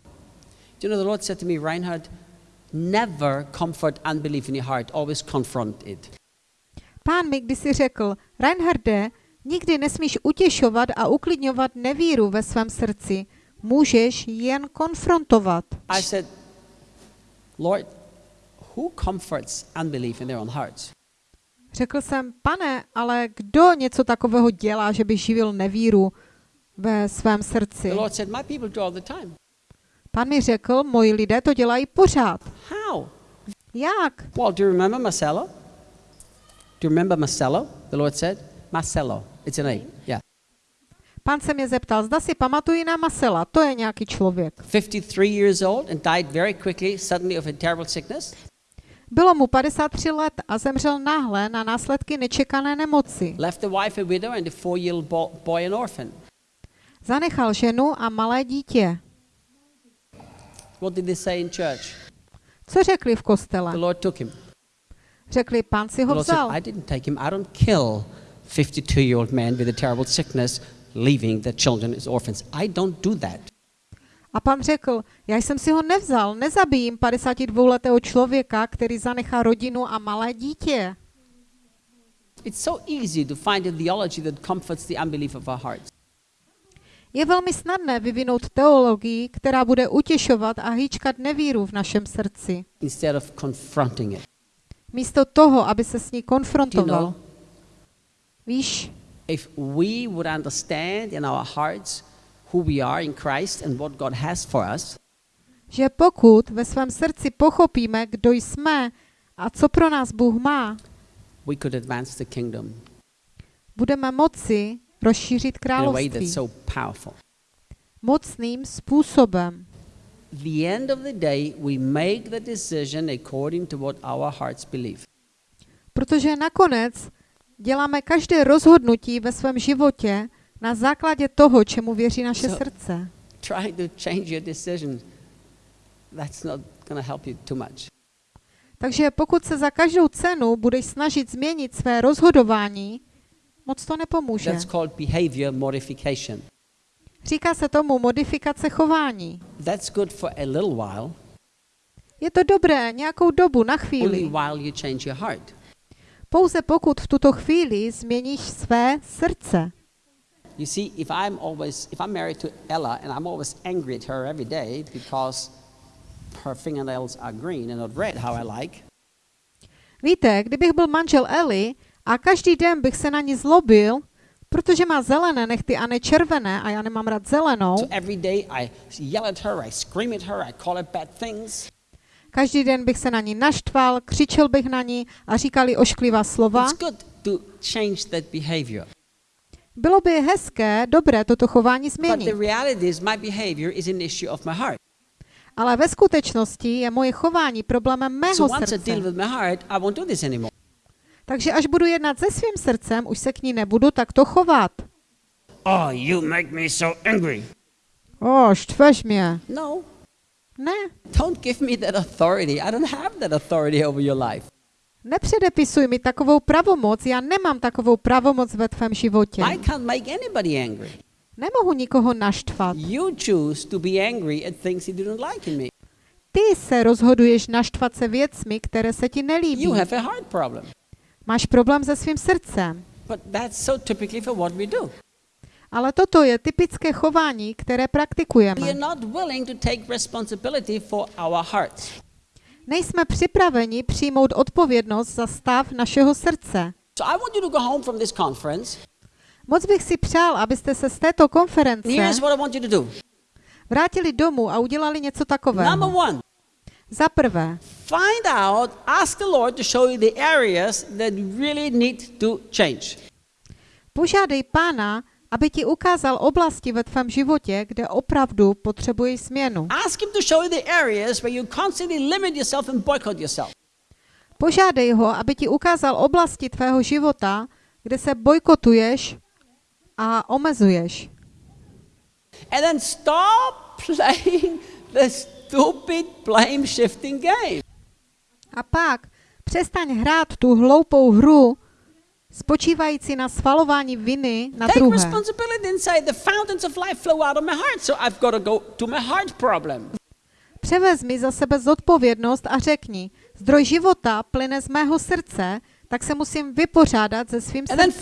B: Do you know the Lord said to me, Reinhard, never comfort unbelief in your heart, always confront it.
C: Pán mi kdysi řekl, Reinharde, nikdy nesmíš utěšovat a uklidňovat nevíru ve svém srdci. Můžeš jen konfrontovat.
B: I said, Lord, who comforts unbelief in their own hearts?
C: Řekl jsem, pane, ale kdo něco takového dělá, že by živil nevíru ve svém srdci?
B: The Lord said, My people do all the time.
C: Pán mi řekl, moji lidé to dělají pořád.
B: How?
C: Jak?
B: Well, do you remember Marcelo? Do you remember Marcelo? The Lord said, Marcelo. It's a name. Yeah.
C: Pán se mě zeptal, zda si pamatuji na Masela, to je nějaký člověk.
B: 53 years old and died very quickly, suddenly of a terrible sickness.
C: Bylo mu 53 let a zemřel náhle na následky nečekané nemoci.
B: Left the wife a widow and a four year old bo- boy an orphan.
C: Zanechal ženu a malé dítě.
B: What did they say in church?
C: Co řekli v
B: The
C: kostele?
B: Lord took him.
C: Řekli, pán si
B: The
C: ho
B: Lord said,
C: vzal.
B: I didn't take him. I don't kill 52 year old man with a terrible sickness, leaving the children as orphans. I don't do that.
C: A pan řekl, já jsem si ho nevzal, nezabijím 52-letého člověka, který zanechá rodinu a malé dítě.
B: It's so easy to find a theology that comforts the unbelief of our hearts.
C: Je velmi snadné vyvinout teologii, která bude utěšovat a hýčkat nevíru v našem srdci.
B: instead of confronting it.
C: Místo toho, aby se s ní
B: you
C: konfrontoval.
B: know,
C: Víš,
B: if we would understand in our hearts who we are in Christ and what God has for us,
C: že pokud ve svém srdci pochopíme, kdo jsme a co pro nás Bůh má,
B: we could advance the kingdom
C: budeme moci rozšířit království mocným způsobem.
B: The end of the day, we make the decision according to what our hearts believe.
C: Protože nakonec děláme každé rozhodnutí ve svém životě na základě toho, čemu věří naše
B: So-
C: srdce.
B: Trying to change your decision, that's not going to help you too much.
C: Takže pokud se za každou cenu budeš snažit změnit své rozhodování, moc to nepomůže.
B: That's called behavior modification.
C: Říká se tomu modifikace chování.
B: That's good for a little while,
C: Je to dobré nějakou dobu, na
B: only
C: chvíli.
B: while you change your heart.
C: Pouze pokud v tuto chvíli změníš své srdce.
B: You see, if I'm always, if I'm married to Ella and I'm always angry at her every day because her fingernails are green and not red, how I like,
C: Víte, kdybych byl manžel Eli a každý den bych se na ní zlobil, protože má zelené nechty a ne červené a já nemám rád zelenou,
B: so every day I yell at her, I scream at her, I call her bad things.
C: každý den bych se na ní naštval, křičel bych na ní a říkali ošklivá slova,
B: It's good to change that behavior.
C: bylo by hezké, dobré toto chování
B: But
C: změnit.
B: the reality is, my behavior is an issue of my heart.
C: Ale ve skutečnosti je moje chování problémem mého
B: So
C: srdce. Takže až budu jednat se svým srdcem, už se k ní nebudu takto chovat.
B: Oh, you make me so angry.
C: O, štveš mě.
B: No,
C: Ne,
B: don't give me that authority. I don't have that authority over your life.
C: nepředepisuj mi takovou pravomoc, já nemám takovou pravomoc ve tvém životě.
B: I can't make anybody angry.
C: Nemohu nikoho naštvat.
B: You choose to be angry at things you don't like in me.
C: Ty se rozhoduješ naštvat se věcmi, které se ti nelíbí.
B: You have a heart problem.
C: Máš problém se svým srdcem.
B: But that's so typically for what we do.
C: Ale toto je typické chování, které
B: We are
C: praktikujeme.
B: not willing to take responsibility for our hearts.
C: Nejsme připraveni přijmout odpovědnost za stav našeho srdce.
B: So I want you to go home from this conference.
C: Moc bych si přál, abyste se z této konference vrátili domů a udělali něco takového. Za prvé,
B: find out, ask the Lord to show you the areas that really need to change.
C: požádej pána, aby ti ukázal oblasti ve tvém životě, kde opravdu potřebuješ změnu.
B: Ask Him to show you the areas where you constantly limit yourself and boycott yourself.
C: Požádej ho, aby ti ukázal oblasti tvého života, kde se bojkotuješ a omezuješ.
B: And then stop playing the stupid blame shifting game.
C: A pak přestaň hrát tu hloupou hru, spočívající na svalování viny na
B: Take
C: druhé.
B: responsibility and say, the fountains of life flow out of my heart, so I've got to go to my heart problem.
C: Převezmi za sebe zodpovědnost a řekni, zdroj života plyne z mého srdce, tak se musím vypořádat se svým srdcem.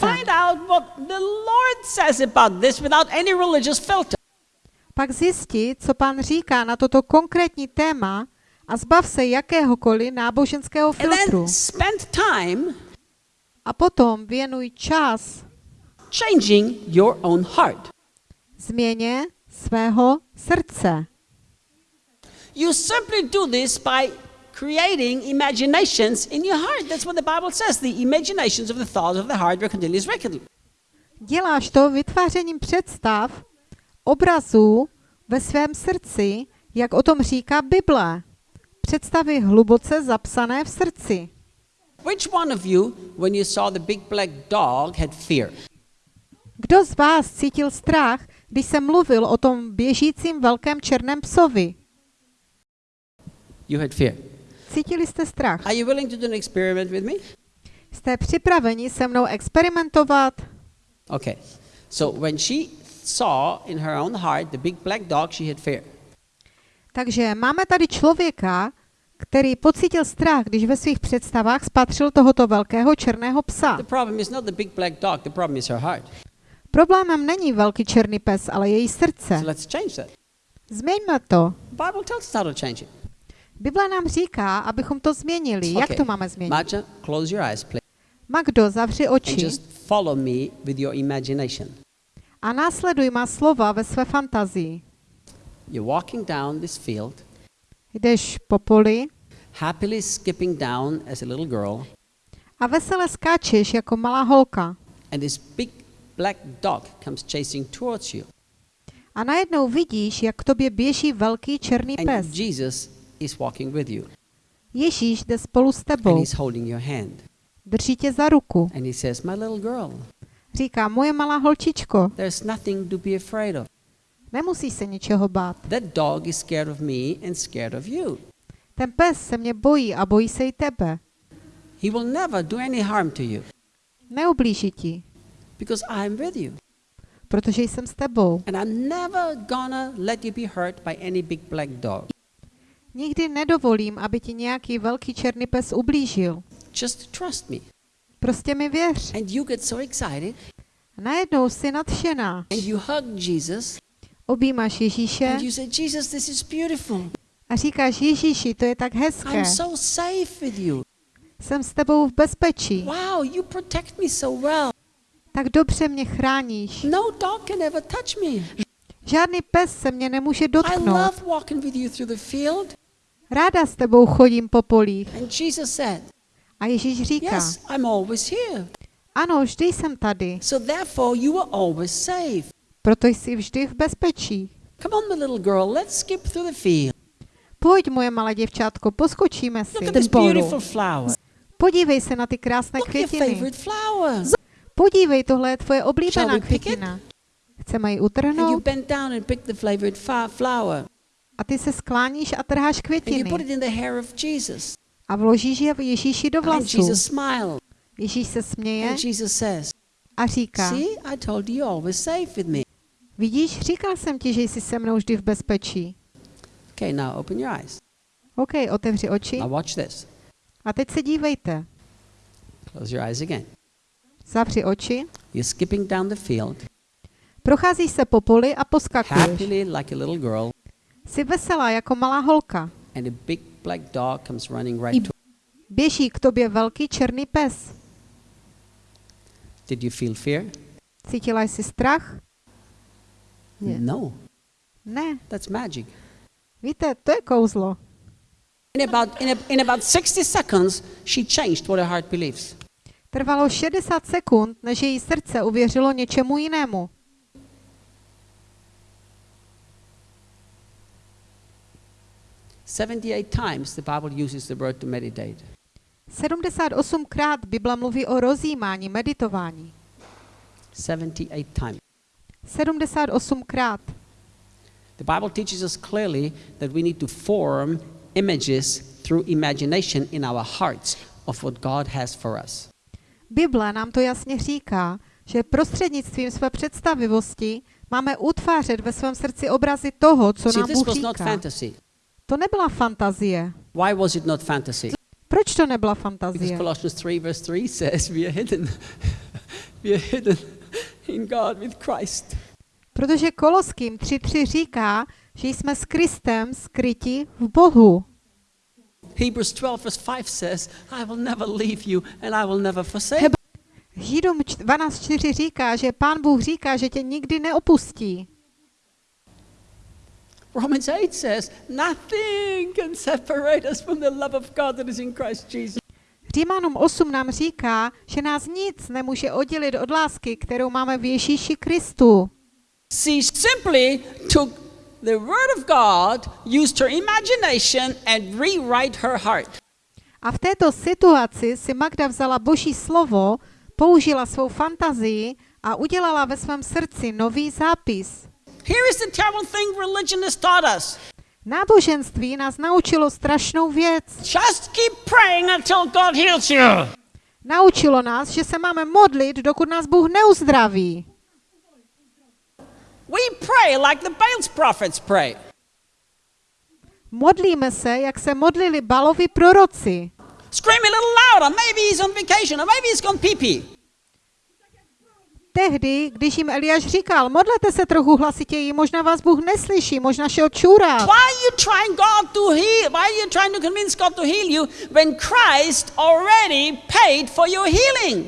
C: Pak zjisti, co pán říká na toto konkrétní téma a zbav se jakéhokoliv náboženského filtru.
B: spend time
C: A potom věnuj čas
B: changing your own heart.
C: změně svého srdce.
B: You simply do this by creating imaginations in your heart. That's what the Bible says. The imaginations of the thoughts of the heart were continuous reckoned.
C: Děláš to vytvářením představ, obrazů ve svém srdci, jak o tom říká Bible. Představy hluboce zapsané v srdci.
B: Which one of you, when you saw the big black dog, had fear?
C: Kdo z vás cítil strach, když se mluvil o tom běžícím velkém černém psovi?
B: You had fear.
C: Cítili jste strach?
B: Are you willing to do an experiment with me?
C: Jste připraveni se mnou experimentovat?
B: Okay. So when she saw in her own heart the big black dog, she had fear.
C: Takže máme tady člověka, který pocítil strach, když ve svých představách spatřil tohoto velkého černého psa.
B: The problem is not the big black dog, the problem is her heart.
C: Problémem není velký černý pes, ale její srdce.
B: So let's change that.
C: Změňme to.
B: The Bible tells us how to change it.
C: Bible nám říká, abychom to změnili. Jak to máme změnit?
B: Maja, close your eyes, please.
C: Magdo, zavři
B: And
C: oči
B: just follow me with your imagination.
C: A následuj má slova ve své fantazii.
B: You're walking down this field,
C: Jdeš po poli
B: happily skipping down as a little girl,
C: a vesele skáčeš jako malá holka.
B: and this big black dog comes chasing towards you.
C: A najednou vidíš, jak k tobě běží velký černý
B: And
C: pes.
B: Jesus is walking with you,
C: Ježíš jde spolu s
B: and
C: tebou,
B: he's holding your hand.
C: drží tě za ruku.
B: And he says, My little girl,
C: Říká, moje malá holčičko,
B: there's nothing to be afraid of.
C: nemusíš se ničeho bát.
B: That dog is scared of me and scared of you.
C: Ten pes se mě bojí a bojí se i tebe.
B: He will never do any harm to you
C: Neublíží ti,
B: because I'm with you.
C: protože jsem s tebou.
B: And I'm never gonna let you be hurt by any big black dog.
C: Nikdy nedovolím, aby ti nějaký velký černý pes ublížil.
B: Just trust me.
C: Prostě mi věř.
B: And you get so excited
C: A najednou jsi nadšená.
B: and you hug Jesus
C: Objímáš Ježíše
B: and you say, Jesus, this is beautiful.
C: a říkáš Ježíši, to je tak hezké.
B: I'm so safe with you.
C: Jsem s tebou v bezpečí.
B: Wow, you protect me so well.
C: Tak dobře mě chráníš.
B: No dog can ever touch me.
C: Žádný pes se mě nemůže
B: I
C: dotknout.
B: love walking with you through the field.
C: Ráda s tebou chodím po polích.
B: And Jesus said,
C: A Ježíš říká,
B: Yes, I'm always here.
C: ano, vždy jsem tady,
B: So therefore, you are always safe.
C: proto jsi vždy v bezpečí.
B: Come on, my little girl, let's skip through the field.
C: Pojď, moje malé děvčátko, poskočíme
B: Look
C: si.
B: at this beautiful flower.
C: Podívej se na ty krásné
B: Look
C: květiny. Podívej, tohle je tvoje oblíbená květina. Chceme ji utrhnout a ty se skláníš a trháš květiny a vložíš je Ježíši do vlasů. Ježíš se směje a říká, vidíš, říkal jsem ti, že jsi se mnou vždy v bezpečí.
B: Okay, now open your eyes.
C: OK, otevři oči
B: Now watch this.
C: a teď se dívejte.
B: Close your eyes again.
C: Zavři oči,
B: You're skipping down the field
C: procházíš se po poli a poskakuješ.
B: happily like a little girl,
C: Jsi veselá jako malá holka.
B: and a big black dog comes running right to
C: Běží k tobě velký černý pes.
B: Did you feel fear?
C: Cítila jsi strach?
B: Yeah. No,
C: Ne.
B: that's magic.
C: Víte, to je kouzlo.
B: In about, in, a, in about 60 seconds, she changed what her heart believes.
C: Trvalo 60 sekund, než její srdce uvěřilo něčemu jinému.
B: Seventy-eight times the Bible uses the word to meditate.
C: 78krát Bible mluví o rozjímání, meditování.
B: 78 times.
C: 78krát.
B: The Bible teaches us clearly that we need to form images through imagination in our hearts of what God has for us.
C: Bible nám to jasně říká, že prostřednictvím své představivosti máme utvářet ve svém srdci obrazy toho, co nám Bůh říká. To nebyla fantazie.
B: Why was it not fantasy?
C: Proč to nebyla
B: Because
C: fantazie?
B: Colossians 3 verse 3 says we are hidden. we are hidden in God with Christ.
C: Protože Koloským 3.3 říká, že jsme s Kristem skryti v Bohu.
B: Hebrews 12 verse 5 says, I will never leave you and I will never forsake.
C: Židům 12.4 říká, že Pán Bůh říká, že tě nikdy neopustí.
B: Romans 8 says, nothing can separate us from the love of God that is in Christ Jesus.
C: Římanům 8 nám říká, že nás nic nemůže oddělit od lásky, kterou máme v Ježíši Kristu.
B: She simply took the word of God, used her imagination and rewrite her heart.
C: A v této situaci si Magda vzala Boží slovo, použila svou fantazii a udělala ve svém srdci nový zápis.
B: Here is the terrible thing religion has taught us.
C: Náboženství nás naučilo strašnou věc.
B: Just keep praying until God heals you.
C: Naučilo nás, že se máme modlit, dokud nás Bůh neuzdraví.
B: We pray like the Baal's prophets pray.
C: Modlíme se, jak se modlili Balovi proroci.
B: Scream a little louder. Maybe he's on vacation or maybe he's gone pee pee.
C: Tehdy, když jim Eliáš říkal, modlete se trochu hlasitěji, možná vás Bůh neslyší, možná šel čůrat.
B: Why are you trying God to heal? Why are you trying to convince God to heal you when Christ already paid for your healing?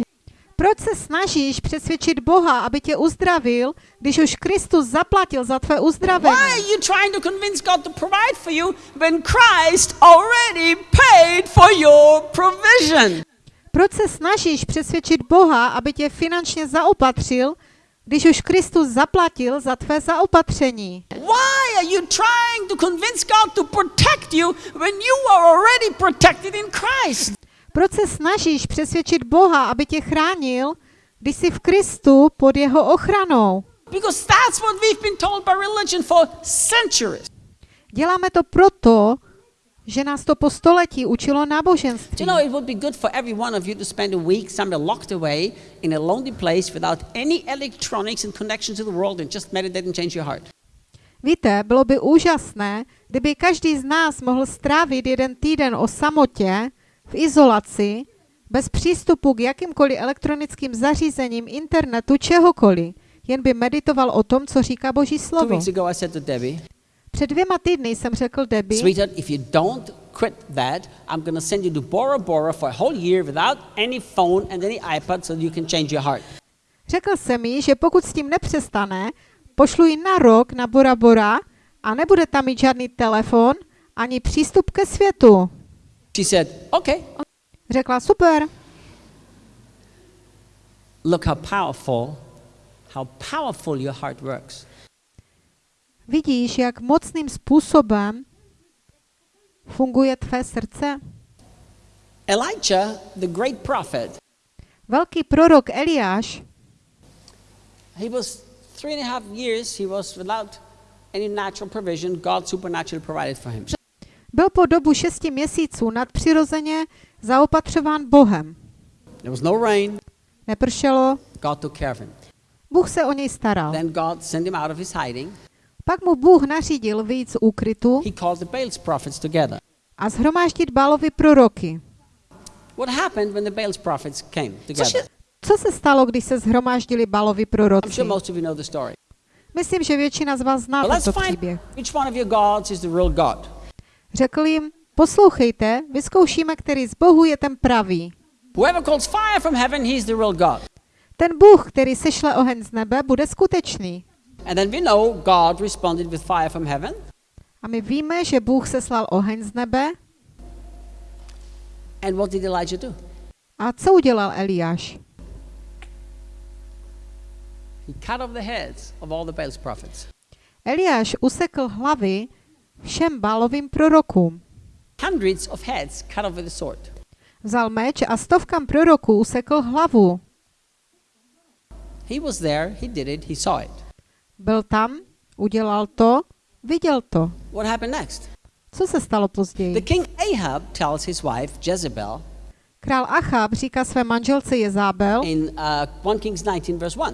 C: Proč se snažíš přesvědčit Boha, aby tě uzdravil, když už Kristus zaplatil za tvé
B: Why
C: uzdravení?
B: are you trying to convince God to provide for you when Christ already paid for your provision?
C: Proč se snažíš přesvědčit Boha, aby tě finančně zaopatřil, když už Kristus zaplatil za tvé zaopatření?
B: Why are you trying to convince God to protect you when you are already protected in Christ?
C: Proč se snažíš přesvědčit Boha, aby tě chránil, když jsi v Kristu pod jeho ochranou?
B: Because that's what we've been told by religion for centuries.
C: Děláme to proto, že nás to po století učilo náboženství.
B: you know it would be good for every one of you to spend a week somewhere locked away in a lonely place without any electronics and connection to the world and just meditate and change your heart?
C: Víte, bylo by úžasné, kdyby každý z nás mohl strávit jeden týden o samotě, v izolaci, bez přístupu k jakýmkoliv elektronickým zařízením, internetu, čehokoliv. Jen by meditoval o tom, co říká Boží slovo. Před dvěma týdny jsem řekl Debbie,
B: Sweetheart, if you don't quit that, I'm going to send you to Bora Bora for a whole year without any phone and any iPad so you can change your heart.
C: řekl jsem jí, že pokud s tím nepřestane, pošlu ji na rok na Bora Bora a nebude tam mít žádný telefon ani přístup ke světu.
B: She said, Okay.
C: Řekla, super,
B: Look how powerful, how powerful your heart works.
C: Vidíš, jak mocným způsobem funguje tvé srdce?
B: Elijah, the great prophet,
C: Velký prorok Eliáš
B: he was three and a half years, he was without any natural provision. God supernaturally provided for him.
C: byl po dobu šesti měsíců nadpřirozeně zaopatřován Bohem.
B: There was no rain.
C: Nepršelo,
B: God took care of him.
C: Bůh se o něj staral.
B: Then God sent him out of his hiding.
C: Pak mu Bůh nařídil vyjít z úkrytu
B: He called the Baal's prophets together.
C: a zhromáždit Bálovi proroky.
B: What happened when the Baal's prophets came
C: Co,
B: together?
C: co se stalo, když se zhromáždili Bálovi
B: I'm
C: proroci?
B: sure most of you know the story.
C: Myslím, že většina z vás zná tento příběh.
B: which one of your gods is the real God.
C: Řekl jim, poslouchejte, vyzkoušíme, který z Bohu je ten pravý.
B: Whoever calls fire from heaven, he's the real God.
C: Ten Bůh, který sešle oheň z nebe, bude skutečný.
B: And then we know God responded with fire from heaven.
C: A my víme, že Bůh seslal oheň z nebe.
B: And what did Elijah do?
C: A co udělal Eliáš?
B: He cut off the heads of all the Baal's prophets.
C: Eliáš usekl hlavy všem Bálovým prorokům.
B: Hundreds of heads cut off with a sword.
C: Vzal meč a stovkám proroků usekl hlavu.
B: He was there, he did it, he saw it.
C: Byl tam, udělal to, viděl to.
B: What happened next?
C: Co se stalo
B: The
C: později?
B: king Ahab tells his wife Jezebel
C: Král Achab říká své manželce Jezábel,
B: in uh, 1 Kings 19, verse 1.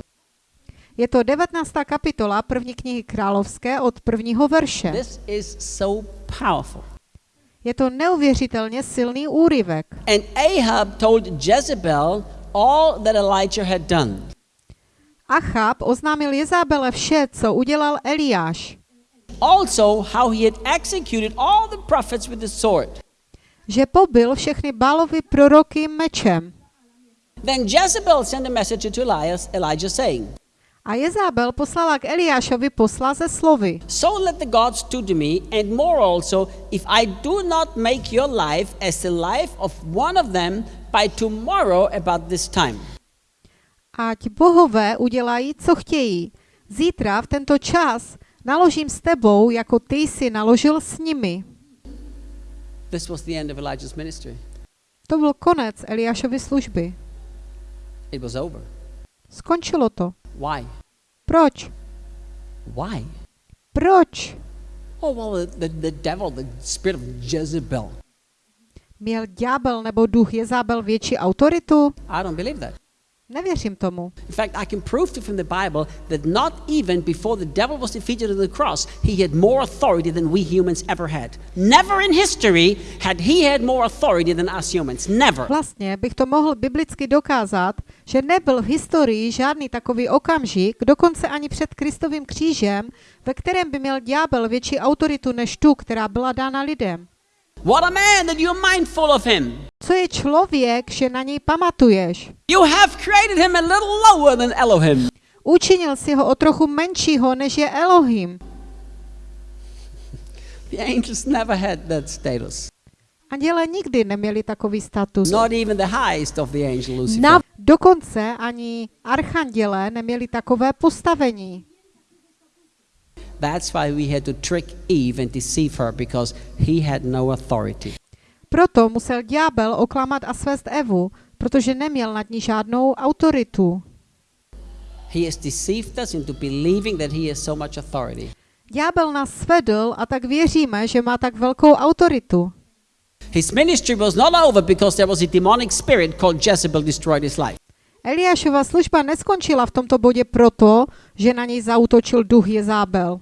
C: je to 19. kapitola první knihy královské od prvního verše.
B: This is so powerful.
C: Je to neuvěřitelně silný úryvek.
B: And Ahab told Jezebel all that Elijah had done.
C: Achab oznámil Jezábele vše, co udělal Eliáš.
B: Also, how he had executed all the prophets with the sword.
C: Že pobil všechny Bálovy proroky mečem.
B: Then Jezebel sent a message to Elias, Elijah saying,
C: A Jezábel poslala k Eliášovi posla ze slovy.
B: So let the gods do to me, and more also, if I do not make your life as the life of one of them by tomorrow about this time.
C: Ať bohové udělají, co chtějí. Zítra v tento čas naložím s tebou, jako ty jsi naložil s nimi.
B: This was the end of Elijah's ministry.
C: To byl konec Eliášovy služby.
B: It was over.
C: Skončilo to.
B: Why?
C: Proč?
B: Why?
C: Proč?
B: Oh, well, the, the, the devil, the spirit of Jezebel.
C: Měl ďábel nebo duch Jezábel větší autoritu?
B: I don't believe that.
C: Nevěřím tomu.
B: In fact, I can prove to from the Bible that not even before the devil was defeated on the cross, he had more authority than we humans ever had. Never in history had he had more authority than us humans. Never.
C: Vlastně bych to mohl biblicky dokázat, že nebyl v historii žádný takový okamžik, dokonce ani před Kristovým křížem, ve kterém by měl ďábel větší autoritu než tu, která byla dána lidem.
B: What a man that you're mindful of him.
C: Co je člověk, že na něj pamatuješ?
B: You have created him a little lower than Elohim.
C: Učinil si ho o trochu menšího, než je Elohim.
B: The angels never had that status.
C: Anděle nikdy neměli takový status.
B: Not even the highest of the angel Lucifer.
C: Na, dokonce ani archanděle neměli takové postavení.
B: That's why we had to trick Eve and deceive her because he had no authority.
C: Proto musel ďábel oklamat a svést Evu, protože neměl nad ní žádnou autoritu.
B: He has deceived us into believing that he has so much authority.
C: Ďábel nás svedl a tak věříme, že má tak velkou autoritu.
B: His ministry was not over because there was a demonic spirit called Jezebel destroyed his life.
C: Eliášova služba neskončila v tomto bodě proto, že na něj zautočil duch Jezábel.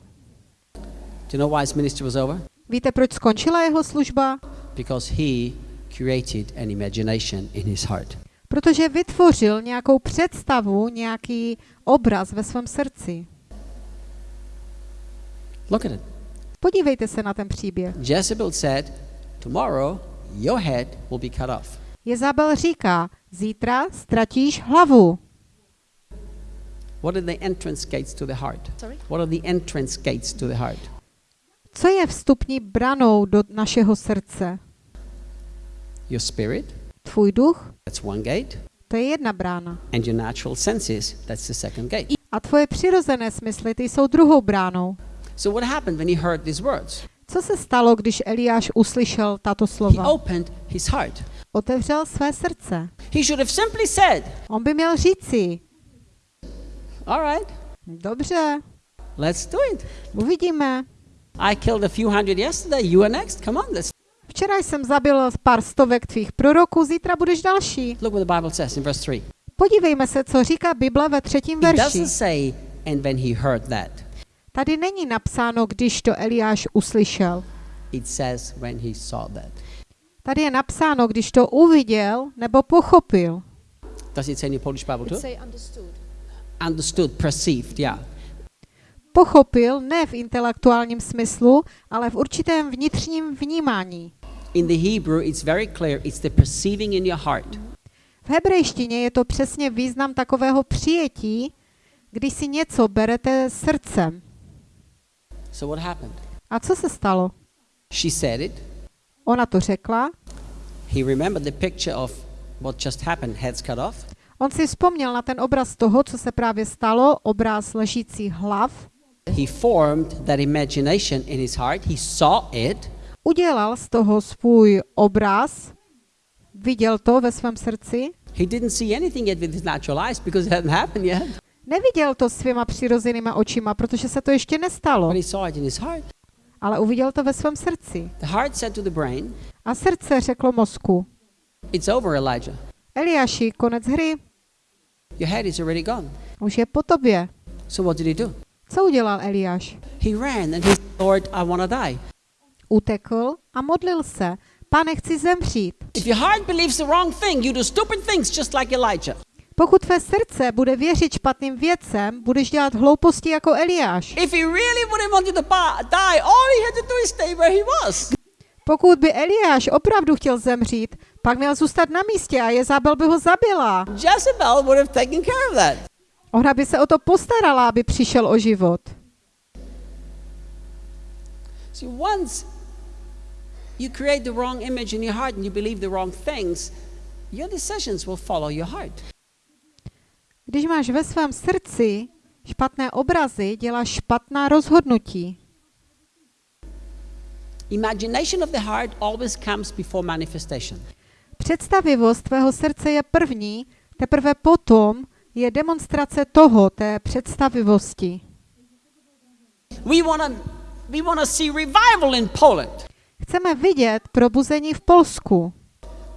B: Do you know why his ministry was over?
C: Víte, proč skončila jeho služba?
B: Because he created an imagination in his heart.
C: Protože vytvořil nějakou představu, nějaký obraz ve svém srdci.
B: Look at it.
C: Podívejte se na ten příběh.
B: Jezebel said, Tomorrow your head will be cut off.
C: Jezabel říká, zítra ztratíš hlavu.
B: What are the entrance gates to the heart?
D: Sorry?
B: What are the entrance gates to the heart?
C: Co je vstupní branou do našeho srdce?
B: Your spirit,
C: Tvůj duch?
B: that's one gate,
C: To je jedna brána.
B: and your natural senses, that's the second gate.
C: A tvoje přirozené smysly, ty jsou druhou bránou.
B: So what happened when he heard these words?
C: Co se stalo, když Eliáš uslyšel tato
B: He
C: slova?
B: opened his heart.
C: Otevřel své srdce.
B: He should have simply said,
C: On by měl říci,
B: All right,
C: dobře,
B: let's do it.
C: uvidíme.
B: I killed a few hundred yesterday. You are next. Come on, let's
C: Včera jsem zabil pár stovek tvých proroků, zítra budeš další.
B: look what the Bible says in verse 3.
C: Podívejme se, co říká Bible ve třetím
B: It
C: verši.
B: doesn't say, and when he heard that.
C: Tady není napsáno, když to Eliáš uslyšel.
B: It says when he saw that.
C: Tady je napsáno, když to uviděl nebo pochopil.
B: Does it say in the Polish Bible
D: It
B: too?
D: say understood.
B: Understood, perceived, yeah.
C: Pochopil ne v intelektuálním smyslu, ale v určitém vnitřním vnímání.
B: In the Hebrew, it's very clear. It's the perceiving in your heart.
C: V hebrejštině je to přesně význam takového přijetí, když si něco berete srdcem.
B: So what happened?
C: A co se stalo?
B: She said it.
C: Ona to řekla,
B: He remembered the picture of what just happened, heads cut off.
C: on si vzpomněl na ten obraz toho, co se právě stalo, obraz ležících hlav,
B: He formed that imagination in his heart. He saw it.
C: udělal z toho svůj obraz, viděl to ve svém srdci,
B: He didn't see anything yet with his natural eyes because it hadn't happened yet.
C: neviděl to svýma přirozenýma očima, protože se to ještě nestalo,
B: But he saw it in his heart.
C: ale uviděl to ve svém srdci.
B: The heart said to the brain,
C: A srdce řeklo mozku,
B: It's over, Elijah.
C: Eliáši, konec hry,
B: Your head is already gone.
C: už je po tobě.
B: So what did he do?
C: Co udělal Eliáš?
B: He ran and he said, Lord, I want to die.
C: Utekl a modlil se. Pane, chci zemřít.
B: If your heart believes the wrong thing, you do stupid things just like Elijah.
C: Pokud tvé srdce bude věřit špatným věcem, budeš dělat hlouposti jako Eliáš.
B: If he really wouldn't wanted to ba- die, all he had to do is stay where he was.
C: Pokud by Eliáš opravdu chtěl zemřít, pak měl zůstat na místě a Jezabel by ho zabila.
B: Jezebel would have taken care of that.
C: Ona by se o to postarala, aby přišel o život.
B: See, once you create the wrong image in your heart and you believe the wrong things, your decisions will follow your heart.
C: Když máš ve svém srdci špatné obrazy, děláš špatná rozhodnutí.
B: Imagination of the heart always comes before manifestation.
C: Představivost tvého srdce je první, teprve potom je demonstrace toho, té představivosti.
B: We want to we want to see revival in Poland.
C: Chceme vidět probuzení v Polsku,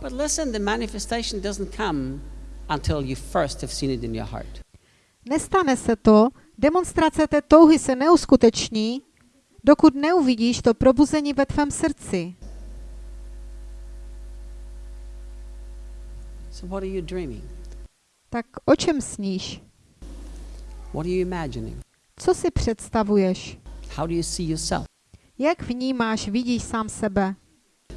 B: But listen, the manifestation doesn't come until you first have seen it in your heart.
C: Nestane se to, demonstrace té touhy se neuskuteční, dokud neuvidíš to probuzení ve tvém srdci.
B: So what are you dreaming?
C: Tak o čem sníš?
B: What are you imagining?
C: Co si představuješ?
B: How do you see yourself?
C: Jak vnímáš, vidíš sám sebe?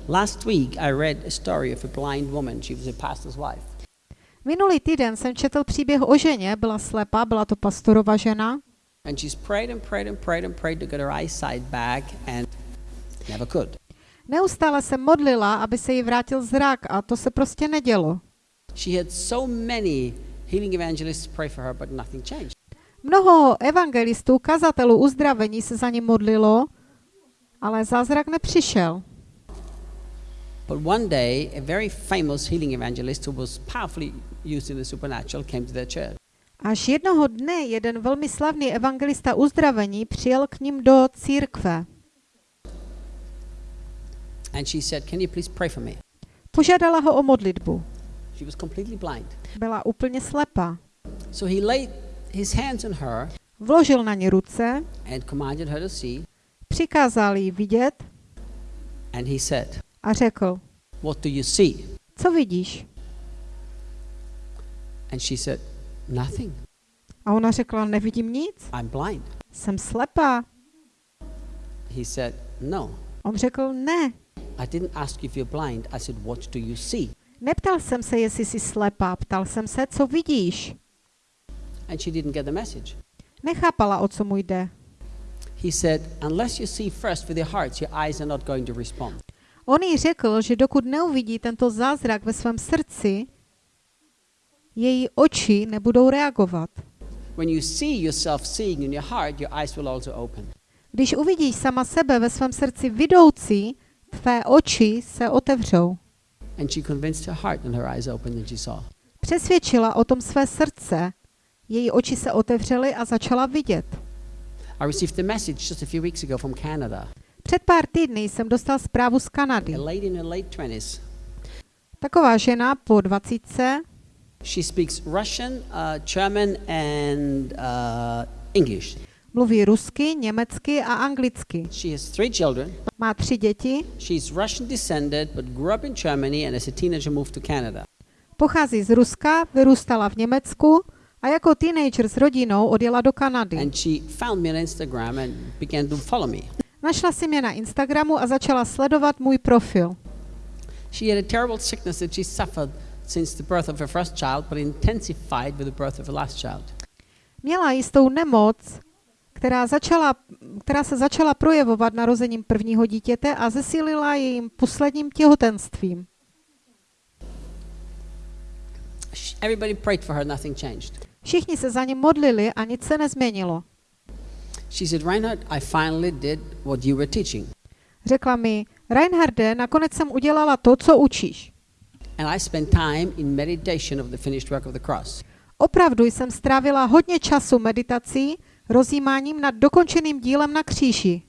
B: Last week I read a story of a blind woman. She was a pastor's wife.
C: Minulý týden jsem četl příběh o ženě, byla slepá, byla to pastorova žena
B: And she's prayed and prayed and prayed and prayed to get her eyesight back and never could.
C: Neustále se modlila, aby se jí vrátil zrak a to se prostě nedělo.
B: She had so many healing evangelists pray for her, but nothing changed.
C: Mnoho evangelistů, kazatelů uzdravení se za ní modlilo, ale zázrak nepřišel.
B: But one day, a very famous healing evangelist who was powerfully used in the supernatural came to their church.
C: Až jednoho dne jeden velmi slavný evangelista uzdravení přijel k ním do církve.
B: And she said, Can you please pray for me?
C: Požádala ho o modlitbu.
B: She was completely blind.
C: Byla úplně slepá.
B: So he laid his hands on her
C: Vložil na ní ruce,
B: and commanded her to see.
C: přikázal jí vidět
B: And he said,
C: a řekl,
B: What do you see?
C: Co vidíš?
B: And she said, Nothing.
C: A ona řekla, nevidím nic,
B: I'm blind.
C: jsem slepá.
B: He said, No.
C: On řekl, ne.
B: I didn't ask if you're blind. I said, What do you see?
C: Neptal jsem se, jestli jsi slepá, ptal jsem se, co vidíš.
B: And she didn't get the message.
C: Nechápala, o co mu jde.
B: He said, Unless you see first with your hearts, your eyes are not going to respond.
C: On jí řekl, že dokud neuvidí tento zázrak ve svém srdci, její oči nebudou reagovat. Když uvidíš sama sebe ve svém srdci vidoucí, tvé oči se otevřou.
B: And she convinced her heart, and her eyes opened, and she saw.
C: Přesvědčila o tom své srdce, její oči se otevřely a začala vidět.
B: I received a message just a few weeks ago from Canada.
C: Před pár týdny jsem dostal zprávu z Kanady.
B: A lady in her late 20s.
C: Taková žena po 20
B: She speaks Russian, uh, German, and uh, English.
C: Mluví rusky, německy a anglicky.
B: She has three children.
C: Má tři děti,
B: She's Russian descended, but grew up in Germany, and as a teenager moved to Canada.
C: pochází z Ruska, vyrůstala v Německu a jako teenager s rodinou odjela do Kanady.
B: And she found me on Instagram and began to follow me.
C: Našla si mě na Instagramu a začala sledovat můj profil.
B: She had a terrible sickness that she suffered since the birth of her first child, but intensified with the birth of her last child.
C: Měla jistou nemoc, která, začala, která se začala projevovat narozením prvního dítěte a zesílila jejím posledním těhotenstvím.
B: Everybody prayed for her, nothing changed.
C: Všichni se za ní modlili a nic se nezměnilo.
B: She said, Reinhard, I finally did what you were teaching.
C: Řekla mi, Reinharde, nakonec jsem udělala to, co učíš.
B: And I spent time in meditation of the finished work of the cross.
C: Opravdu jsem strávila hodně času meditací, rozjímáním nad dokončeným dílem na kříži.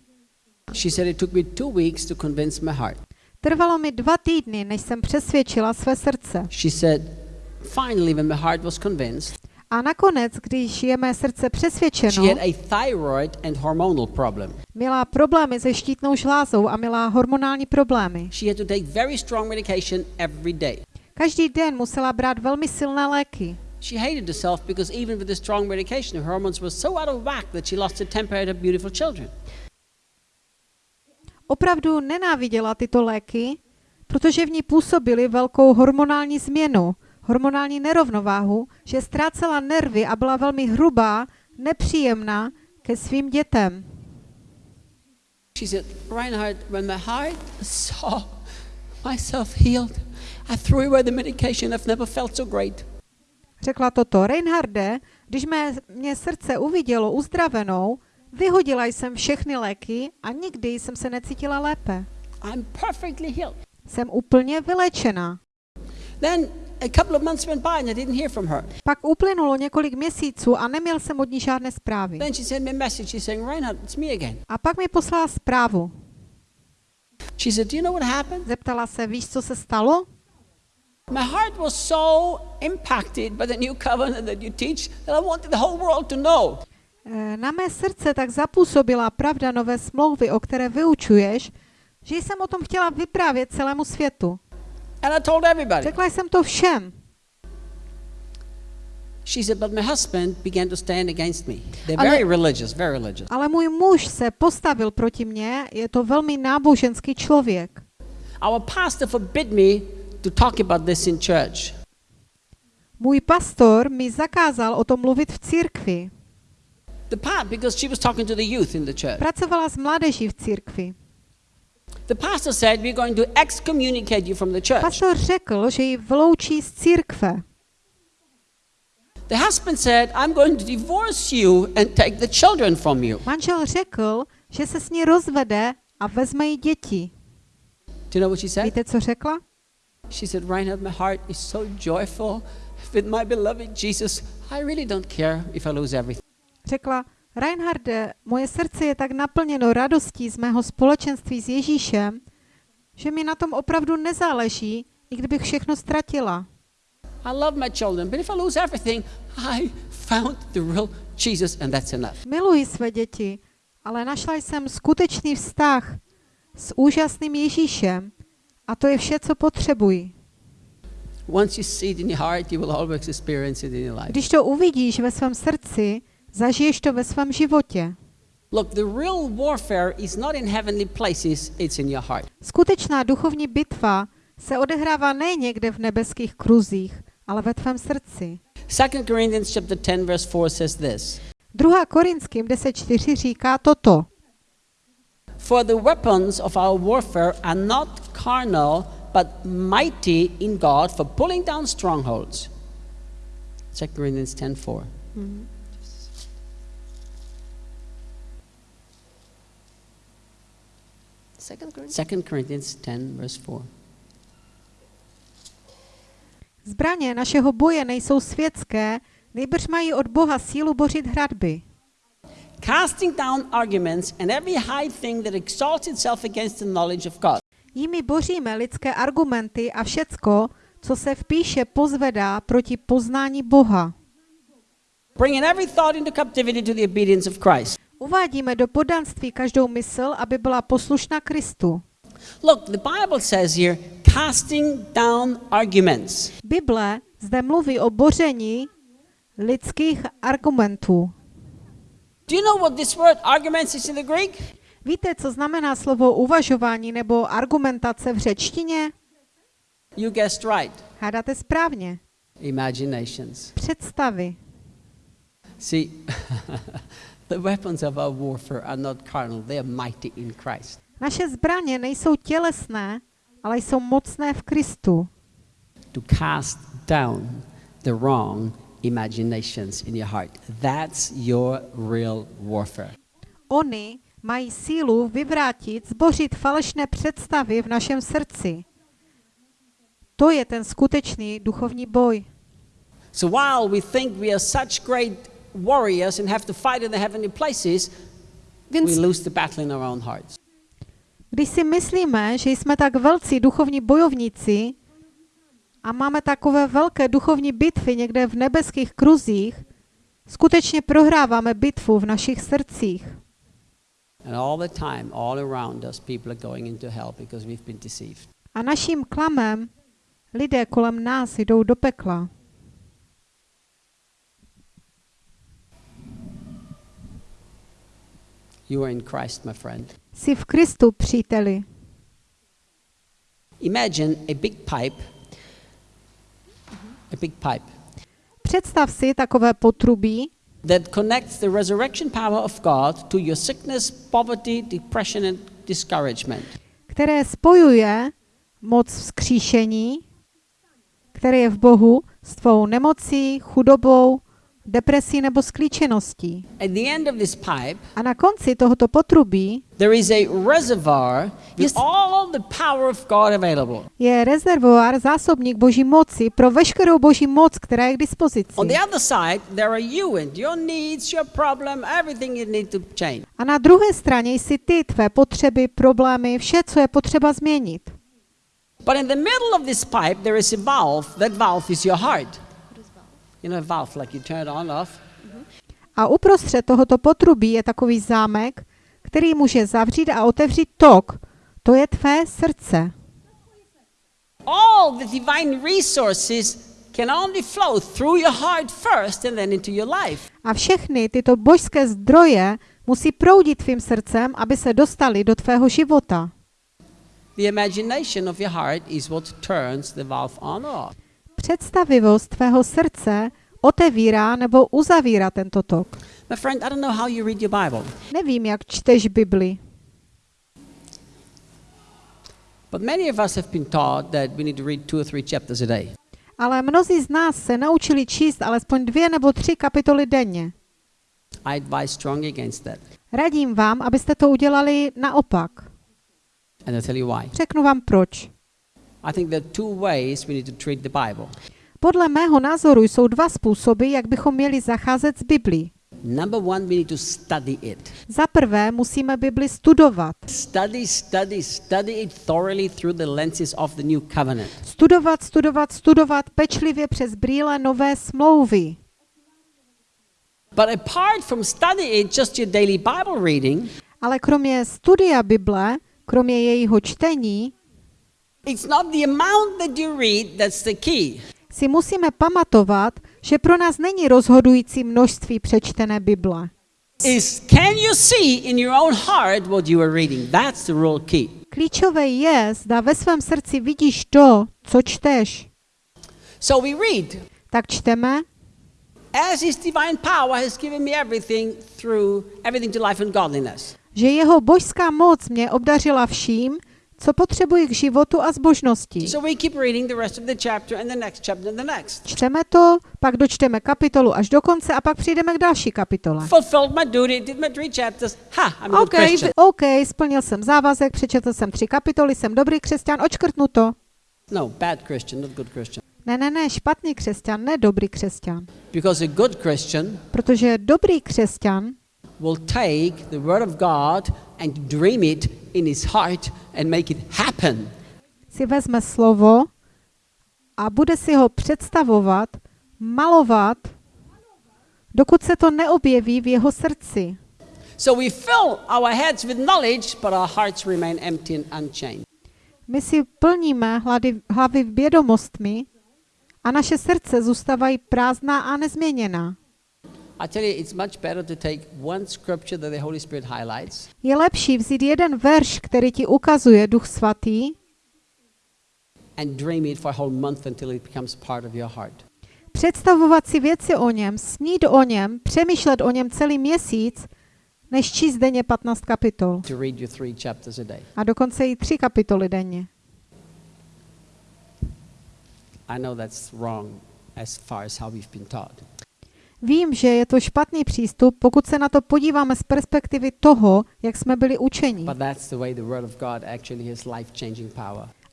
B: She said it took me two weeks to convince my heart.
C: Trvalo mi dva týdny, než jsem přesvědčila své srdce.
B: She said, finally, when my heart was convinced,
C: A nakonec, když je mé srdce
B: she
C: přesvědčeno,
B: had a thyroid and hormonal problem.
C: měla problémy se štítnou žlázou a měla hormonální problémy.
B: She had to take very strong medication every day.
C: Každý den musela brát velmi silné léky.
B: She hated herself because even with the strong medication, her hormones were so out of whack that she lost her temper at her beautiful children.
C: Opravdu nenáviděla tyto léky, protože v ní působily velkou hormonální změnu, hormonální nerovnováhu, že ztrácela nervy a byla velmi hrubá, nepříjemná ke svým dětem.
B: She said, Reinhard, when my heart saw myself healed, I threw away the medication. I've never felt so great.
C: Řekla toto, Reinharde, když mé, mě srdce uvidělo uzdravenou, vyhodila jsem všechny léky a nikdy jsem se necítila lépe.
B: I'm perfectly healed.
C: Jsem úplně vylečená.
B: Then a couple of months went by and I didn't hear from her.
C: Pak uplynulo několik měsíců a neměl jsem od ní žádné zprávy.
B: Then she sent me a message. She's saying, Reinhard, it's me again.
C: A pak mi poslala zprávu.
B: She said, Do you know what happened?
C: Zeptala se, víš, co se stalo?
B: My heart was so impacted by the new covenant that you teach that I wanted the whole world to know.
C: Eh, Na mé srdce tak zapůsobila pravda nové smlouvy, o které vyučuješ, že jsem o tom chtěla vyprávět celému světu.
B: And I told everybody.
C: Řekla jsem to všem.
B: She said, But my husband began to stand against me. They're
C: Ale-
B: very religious, very religious.
C: Ale můj muž se postavil proti mně, je to velmi náboženský člověk.
B: Our pastor forbid me to talk about this in church.
C: Můj pastor mi zakázal o tom mluvit v církvi.
B: The pa- because she was talking to the youth in the church.
C: Pracovala s mládeží v církvi.
B: The pastor said, We're going to excommunicate you from the church.
C: Pastor řekl, že ji vyloučí z církve.
B: The husband said, I'm going to divorce you and take the children from you.
C: Manžel řekl, že se s ní rozvede a vezme jí děti.
B: Do you know what she said?
C: Víte, co řekla?
B: She said, Reinhard, my heart is so joyful with my beloved Jesus. I really don't care if I lose everything.
C: Řekla, Reinharde, moje srdce je tak naplněno radostí z mého společenství s Ježíšem, že mi na tom opravdu nezáleží, i kdybych všechno ztratila.
B: I love my children, but if I lose everything, I found the real Jesus, and that's enough.
C: Miluji své děti, ale našla jsem skutečný vztah s úžasným Ježíšem A to je vše, co
B: life.
C: Když to uvidíš ve svém srdci, zažiješ to ve svém životě.
B: Look, the real warfare is not in heavenly places, it's in your heart.
C: Skutečná duchovní bitva se odehrává ne někde v nebeských kruzích, ale ve tvém srdci.
B: 2 Corinthians chapter 10 verse 4 says this.
C: 2. Korinským 10.4 říká toto.
B: For the weapons of our warfare are not carnal, but mighty in God for pulling down strongholds. 2 Corinthians 10:4.
D: Second Corinthians.
B: 2 Corinthians 10 verse 4.
C: Zbraně našeho boje nejsou světské, nejbrž mají od Boha sílu bořit hradby.
B: Casting down arguments and every high thing that exalts itself against the knowledge of God.
C: Jimi boříme lidské argumenty a všecko, co se v píše pozvedá proti poznání Boha.
B: Bringing every thought into captivity to the obedience of Christ.
C: Uvádíme do podanství každou mysl, aby byla poslušná Kristu.
B: Look, the Bible says here, casting down arguments.
C: Bible zde mluví o boření lidských argumentů.
B: Do you know what this word arguments is in the Greek?
C: Víte, co znamená slovo uvažování nebo argumentace v řečtině?
B: You guessed right.
C: Hádáte správně.
B: Imaginations.
C: Představy.
B: See, the weapons of our warfare are not carnal, they are mighty in Christ.
C: Naše zbraně nejsou tělesné, ale jsou mocné v Kristu.
B: To cast down the wrong imaginations in your heart. That's your real warfare.
C: Oni mají sílu vyvrátit, zbořit falešné představy v našem srdci. To je ten skutečný duchovní boj.
B: So while we think we are such great warriors and have to fight in the heavenly places, we lose the battle in our own hearts.
C: Když si myslíme, že jsme tak velcí duchovní bojovníci a máme takové velké duchovní bitvy někde v nebeských kruzích, skutečně prohráváme bitvu v našich srdcích. A naším klamem lidé kolem nás jdou do pekla.
B: You are in Christ, my friend.
C: Jsi v Kristu, příteli.
B: Imagine a big pipe, a big pipe
C: Představ si takové potrubí,
B: that connects the resurrection power of God to your sickness, poverty, depression, and discouragement.
C: které spojuje moc vzkříšení, které je v Bohu, s tvou nemocí, chudobou, depresí nebo sklíčeností.
B: At the end of this pipe,
C: A na konci tohoto potrubí je rezervoár, zásobník boží moci pro veškerou boží moc, která je k dispozici. A na druhé straně jsi ty, tvé potřeby, problémy, vše, co je potřeba změnit.
B: But in the middle of this pipe, there is a valve. That valve is your heart. A
C: uprostřed tohoto potrubí je takový zámek, který může zavřít a otevřít tok. To je tvé srdce.
B: All the divine resources can only flow through your heart first and then into your life.
C: A všechny tyto božské zdroje musí proudit tvým srdcem, aby se dostali do tvého života.
B: The imagination of your heart is what turns the valve on or off.
C: Představivost tvého srdce otevírá nebo uzavírá tento tok.
B: My friend, I don't know how you read your Bible,
C: Nevím, jak čteš Bibli,
B: but many of us have been taught that we need to read two or three chapters a day.
C: ale mnozí z nás se naučili číst alespoň dvě nebo tři kapitoly denně.
B: I advise strongly against that.
C: Radím vám, abyste to udělali naopak.
B: And I'll tell you why.
C: Řeknu vám proč.
B: I think there are two ways we need to treat the Bible.
C: Podle mého názoru jsou dva způsoby, jak bychom měli zacházet s Biblí.
B: Number one, we need to study it.
C: Za prvé musíme Bibli studovat.
B: Study, study, study it thoroughly through the lenses of the new covenant.
C: Studovat, studovat, studovat pečlivě přes brýle nové smlouvy.
B: But apart from study it, just your daily Bible reading,
C: Ale kromě studia Bible, kromě jejího čtení,
B: It's not the amount that you read that's the key.
C: Si musíme pamatovat, že pro nás není rozhodující množství přečtené Bible.
B: Is can you see in your own heart what you are reading? That's the real key.
C: Klíčové je, zda ve svém srdci vidíš to, co čteš.
B: So we read,
C: Tak čteme,
B: as his divine power has given me everything through everything to life and godliness.
C: že jeho božská moc mě obdařila vším, co potřebuji k životu a zbožnosti. Čteme to, pak dočteme kapitolu až do konce a pak přijdeme k další kapitole.
B: Good
C: OK, splnil jsem závazek, přečetl jsem tři kapitoly, jsem dobrý křesťan, očkrtnu to.
B: No, bad Christian, not good Christian.
C: Ne, ne, ne, špatný křesťan, ne dobrý křesťan.
B: Because a good Christian
C: Protože dobrý křesťan
B: will take the word of God and dream it in his heart and make it happen.
C: si vezme slovo a bude si ho představovat, malovat, dokud se to neobjeví v jeho srdci.
B: So we fill our heads with knowledge, but our hearts remain empty and unchanged.
C: My si plníme hlady, hlavy vědomostmi a naše srdce zůstávají prázdná a nezměněná.
B: I tell you, it's much better to take one scripture that the Holy Spirit highlights
C: Je lepší vzít jeden verš, který ti ukazuje Duch Svatý
B: and dream it for a whole month until it becomes part of your heart.
C: představovat si věci o něm, snít o něm, přemýšlet o něm celý měsíc, než číst denně 15 kapitol.
B: To read your three chapters a day.
C: A dokonce i tři kapitoly denně.
B: I know that's wrong as far as how we've been taught.
C: Vím, že je to špatný přístup, pokud se na to podíváme z perspektivy toho, jak jsme byli učeni.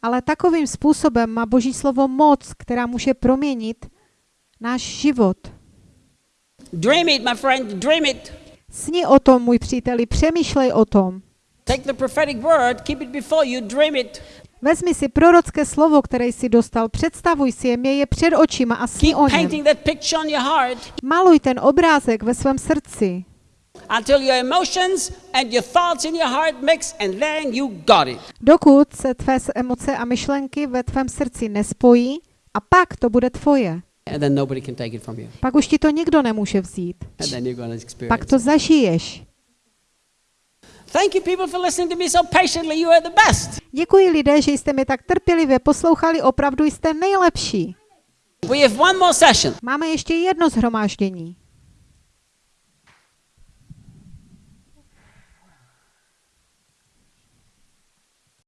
C: Ale takovým způsobem má Boží slovo moc, která může proměnit náš život.
B: Dream it, my friend, dream it.
C: Sni o tom, můj příteli, přemýšlej o tom.
B: Take the prophetic word, keep it before you, dream it.
C: Vezmi si prorocké slovo, které jsi dostal, představuj si je, měj je před očima a
B: Keep
C: o něm.
B: painting that picture on your heart
C: Maluj ten obrázek ve svém srdci,
B: until your emotions and your thoughts in your heart mix, and then you got it.
C: dokud se tvé emoce a myšlenky ve tvém srdci nespojí a pak to bude tvoje.
B: And then nobody can take it from you.
C: Pak už ti to nikdo nemůže vzít. Pak to zažiješ.
B: Thank you, people, for listening to me so patiently. You are the best.
C: Děkuji lidé, že jste mi tak trpělivě poslouchali, opravdu jste nejlepší.
B: We have one more session.
C: Máme ještě jedno zhromáždění.